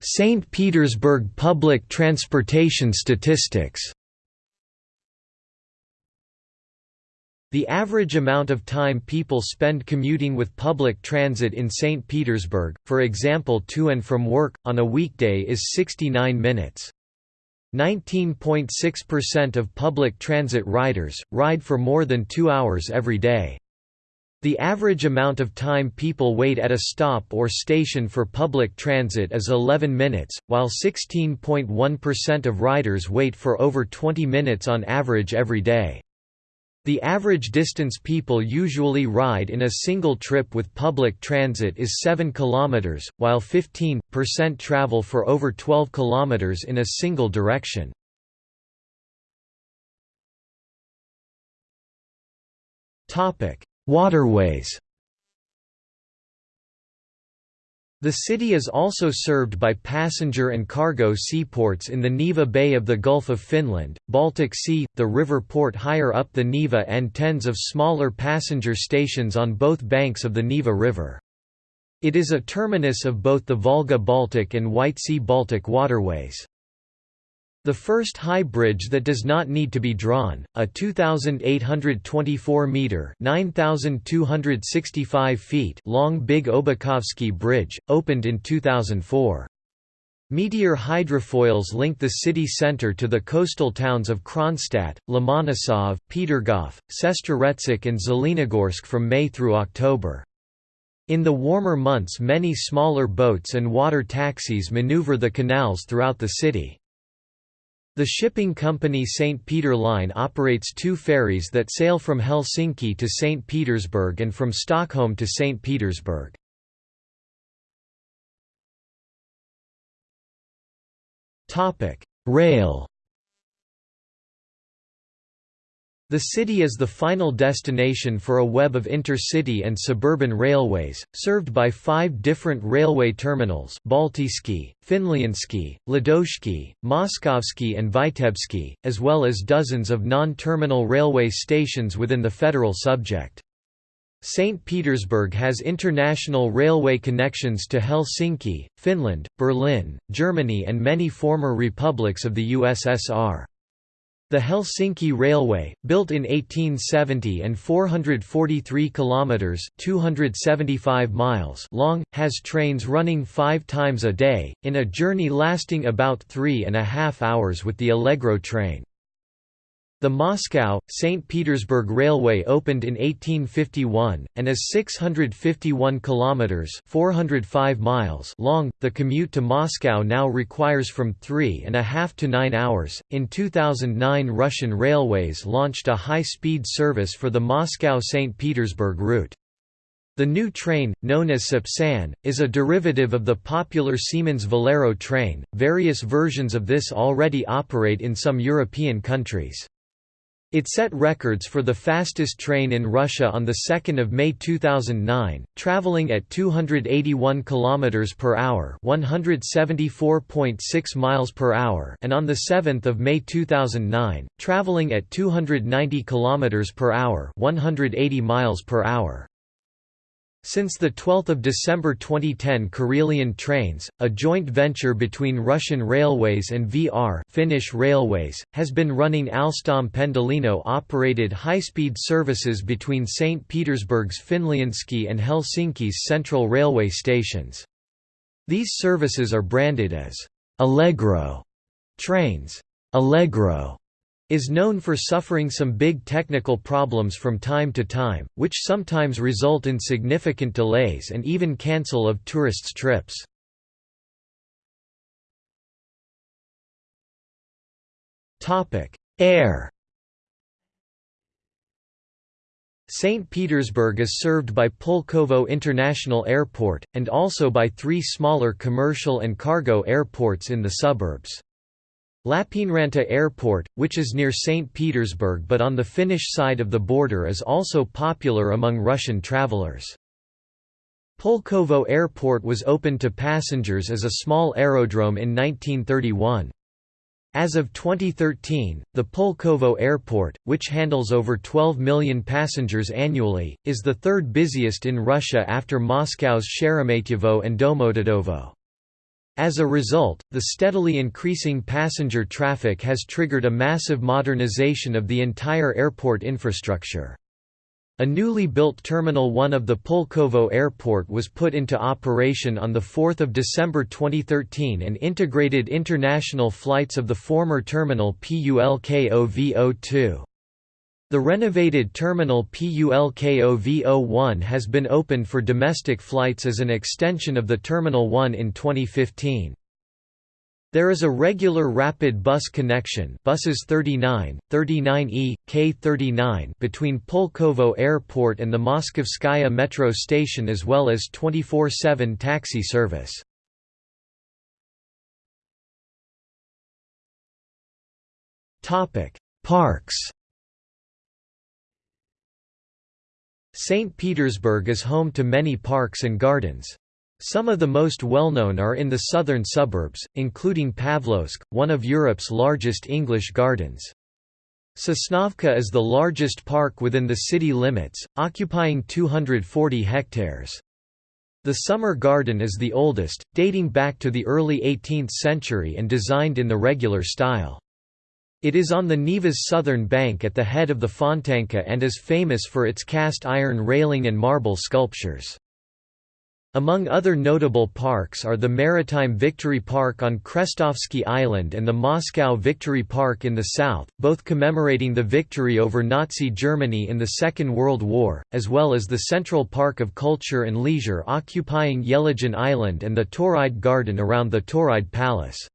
St. Petersburg public transportation statistics The average amount of time people spend commuting with public transit in St. Petersburg, for example to and from work, on a weekday is 69 minutes. 19.6% of public transit riders, ride for more than two hours every day. The average amount of time people wait at a stop or station for public transit is 11 minutes, while 16.1% of riders wait for over 20 minutes on average every day. The average distance people usually ride in a single trip with public transit is 7 km, while 15% travel for over 12 km in a single direction. Waterways The city is also served by passenger and cargo seaports in the Neva Bay of the Gulf of Finland, Baltic Sea, the river port higher up the Neva and tens of smaller passenger stations on both banks of the Neva River. It is a terminus of both the Volga-Baltic and White Sea-Baltic waterways. The first high bridge that does not need to be drawn, a 2,824-metre (9,265 feet) long Big Obukhovsky Bridge, opened in 2004. Meteor hydrofoils link the city centre to the coastal towns of Kronstadt, Lomonosov, Petergof, Sestroretsk and Zelenogorsk from May through October. In the warmer months many smaller boats and water taxis maneuver the canals throughout the city. The shipping company St. Peter Line operates two ferries that sail from Helsinki to St. Petersburg and from Stockholm to St. Petersburg. Rail The city is the final destination for a web of intercity and suburban railways, served by five different railway terminals Baltijski, Finlyandsky, Ladozhsky, Moskovsky and Vitebsky, as well as dozens of non-terminal railway stations within the federal subject. St. Petersburg has international railway connections to Helsinki, Finland, Berlin, Germany and many former republics of the USSR. The Helsinki Railway, built in 1870 and 443 kilometers (275 miles) long, has trains running 5 times a day in a journey lasting about three and a half hours with the Allegro train. The Moscow, St. Petersburg Railway opened in 1851, and is 651 kilometers (405 miles) long. The commute to Moscow now requires from three and a half to nine hours. In 2009, Russian Railways launched a high-speed service for the Moscow-St. Petersburg route. The new train, known as Sapsan, is a derivative of the popular Siemens Velaro train. Various versions of this already operate in some European countries. It set records for the fastest train in Russia on 2 May 2009, traveling at 281 km per hour, 174.6 miles per hour, and on 7 May 2009, traveling at 290 km per hour, 180 miles per hour. Since 12 December 2010 Karelian Trains, a joint venture between Russian Railways and VR Finnish Railways, has been running Alstom Pendolino-operated high-speed services between St. Petersburg's Finlyandsky and Helsinki's Central Railway stations. These services are branded as «Allegro» trains. Allegro is known for suffering some big technical problems from time to time, which sometimes result in significant delays and even cancel of tourists' trips. Air St. Petersburg is served by Pulkovo International Airport, and also by three smaller commercial and cargo airports in the suburbs. Lappeenranta Airport, which is near St. Petersburg but on the Finnish side of the border is also popular among Russian travelers. Pulkovo Airport was opened to passengers as a small aerodrome in 1931. As of 2013, the Pulkovo Airport, which handles over 12 million passengers annually, is the third busiest in Russia after Moscow's Sheremetyevo and Domodedovo. As a result, the steadily increasing passenger traffic has triggered a massive modernization of the entire airport infrastructure. A newly built Terminal 1 of the Pulkovo Airport was put into operation on 4 December 2013 and integrated international flights of the former terminal Pulkovo-2. The renovated terminal Pulkovo-1 has been opened for domestic flights as an extension of the Terminal 1 in 2015. There is a regular rapid bus connection buses 39, 39E, K39 between Pulkovo Airport and the Moskovskaya metro station as well as 24-7 taxi service. Parks St. Petersburg is home to many parks and gardens. Some of the most well-known are in the southern suburbs, including Pavlovsk, one of Europe's largest English gardens. Sosnovka is the largest park within the city limits, occupying 240 hectares. The Summer Garden is the oldest, dating back to the early 18th century and designed in the regular style. It is on the Neva's southern bank at the head of the Fontanka and is famous for its cast iron railing and marble sculptures. Among other notable parks are the Maritime Victory Park on Krestovsky Island and the Moscow Victory Park in the south, both commemorating the victory over Nazi Germany in the Second World War, as well as the Central Park of Culture and Leisure occupying Yelagin Island and the Tauride Garden around the Tauride Palace.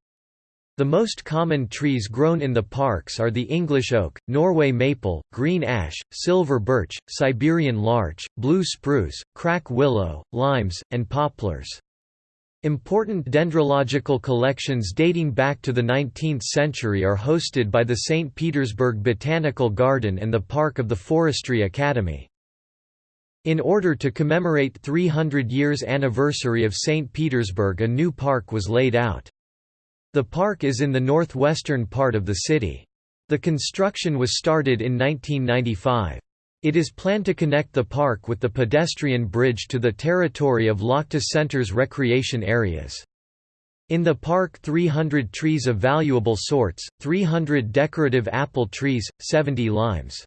The most common trees grown in the parks are the English oak, Norway maple, green ash, silver birch, Siberian larch, blue spruce, crack willow, limes, and poplars. Important dendrological collections dating back to the 19th century are hosted by the St. Petersburg Botanical Garden and the Park of the Forestry Academy. In order to commemorate 300 years anniversary of St. Petersburg a new park was laid out. The park is in the northwestern part of the city. The construction was started in 1995. It is planned to connect the park with the pedestrian bridge to the territory of Lakhta Center's recreation areas. In the park 300 trees of valuable sorts, 300 decorative apple trees, 70 limes.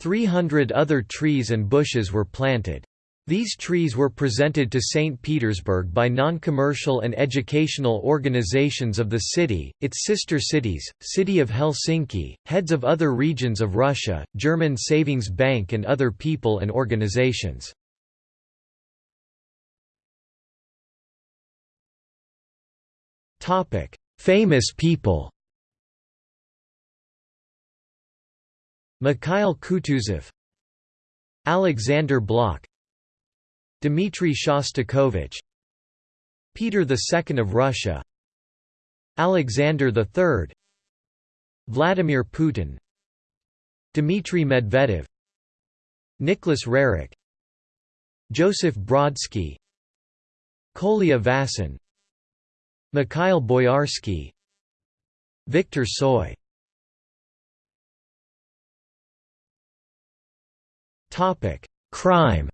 300 other trees and bushes were planted. These trees were presented to St. Petersburg by non-commercial and educational organizations of the city, its sister cities, City of Helsinki, heads of other regions of Russia, German Savings Bank and other people and organizations. Famous people Mikhail Kutuzov Alexander Blok Dmitry Shostakovich Peter II of Russia Alexander III Vladimir Putin Dmitry Medvedev Nicholas Roerich Joseph Brodsky Kolya Vasin Mikhail Boyarsky Victor Tsoi Crime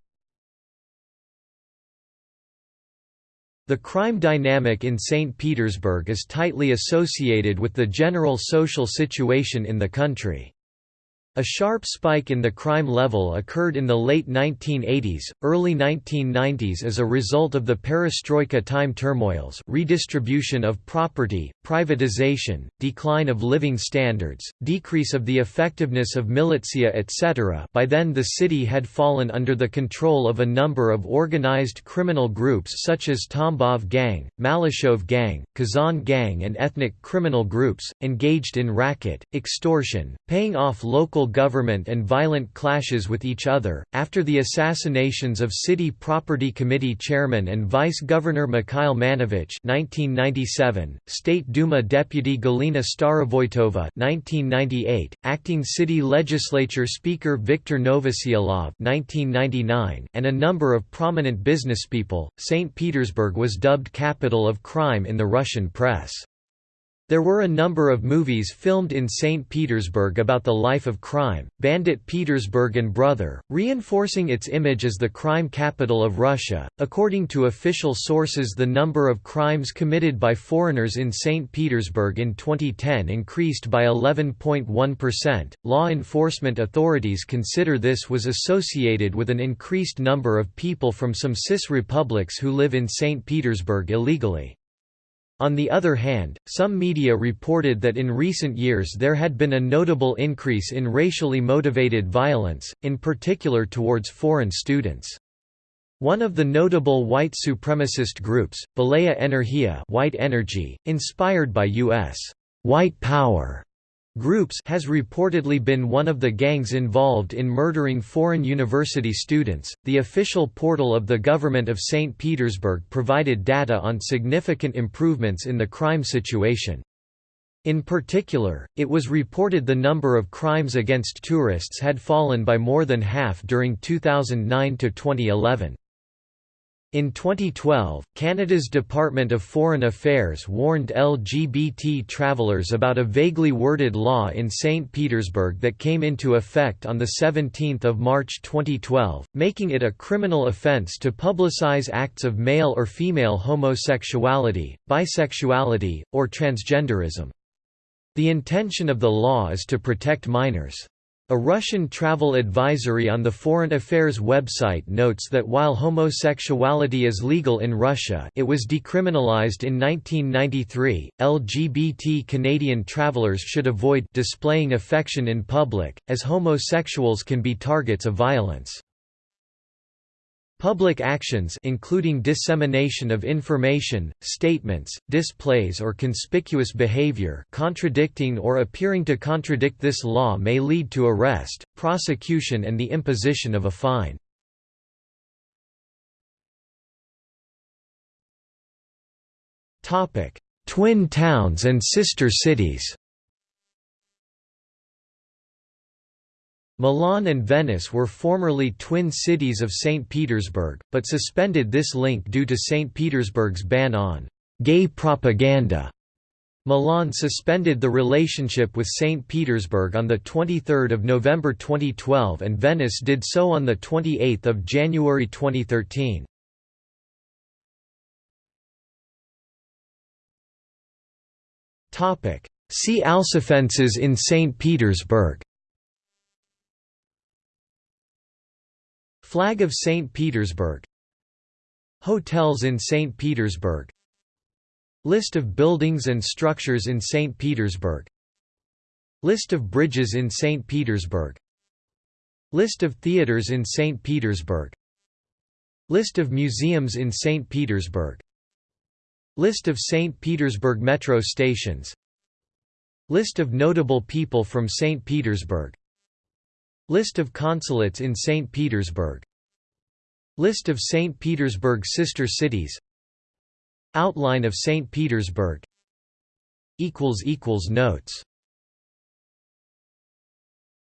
The crime dynamic in St. Petersburg is tightly associated with the general social situation in the country. A sharp spike in the crime level occurred in the late 1980s, early 1990s as a result of the perestroika time turmoils redistribution of property, privatization, decline of living standards, decrease of the effectiveness of militia etc. By then the city had fallen under the control of a number of organized criminal groups such as Tambov Gang, Malyshev Gang, Kazan Gang and ethnic criminal groups, engaged in racket, extortion, paying off local local government and violent clashes with each other. After the assassinations of City Property Committee Chairman and Vice Governor Mikhail Manevich (1997), State Duma Deputy Galina Starovoytova (1998), Acting City Legislature Speaker Viktor Novoselov (1999), and a number of prominent businesspeople, St. Petersburg was dubbed capital of crime in the Russian press. There were a number of movies filmed in St. Petersburg about the life of crime, Bandit Petersburg and Brother, reinforcing its image as the crime capital of Russia. According to official sources, the number of crimes committed by foreigners in St. Petersburg in 2010 increased by 11.1%. Law enforcement authorities consider this was associated with an increased number of people from some CIS republics who live in St. Petersburg illegally. On the other hand, some media reported that in recent years there had been a notable increase in racially motivated violence, in particular towards foreign students. One of the notable white supremacist groups, Belaya Energia white energy, inspired by U.S. white power Groups has reportedly been one of the gangs involved in murdering foreign university students. The official portal of the government of St. Petersburg provided data on significant improvements in the crime situation. In particular, it was reported the number of crimes against tourists had fallen by more than half during 2009 to 2011. In 2012, Canada's Department of Foreign Affairs warned LGBT travelers about a vaguely worded law in St. Petersburg that came into effect on 17 March 2012, making it a criminal offence to publicize acts of male or female homosexuality, bisexuality, or transgenderism. The intention of the law is to protect minors. A Russian travel advisory on the Foreign Affairs website notes that while homosexuality is legal in Russia it was decriminalized in 1993, LGBT Canadian travelers should avoid displaying affection in public, as homosexuals can be targets of violence. Public actions including dissemination of information, statements, displays or conspicuous behavior contradicting or appearing to contradict this law may lead to arrest, prosecution and the imposition of a fine. Twin towns and sister cities Milan and Venice were formerly twin cities of St. Petersburg, but suspended this link due to St. Petersburg's ban on «gay propaganda». Milan suspended the relationship with St. Petersburg on 23 November 2012 and Venice did so on 28 January 2013. See also offences in St. Petersburg Flag of St. Petersburg Hotels in St. Petersburg List of buildings and structures in St. Petersburg List of bridges in St. Petersburg List of theaters in St. Petersburg List of museums in St. Petersburg List of St. Petersburg metro stations List of notable people from St. Petersburg List of consulates in St. Petersburg List of St. Petersburg sister cities Outline of St. Petersburg Notes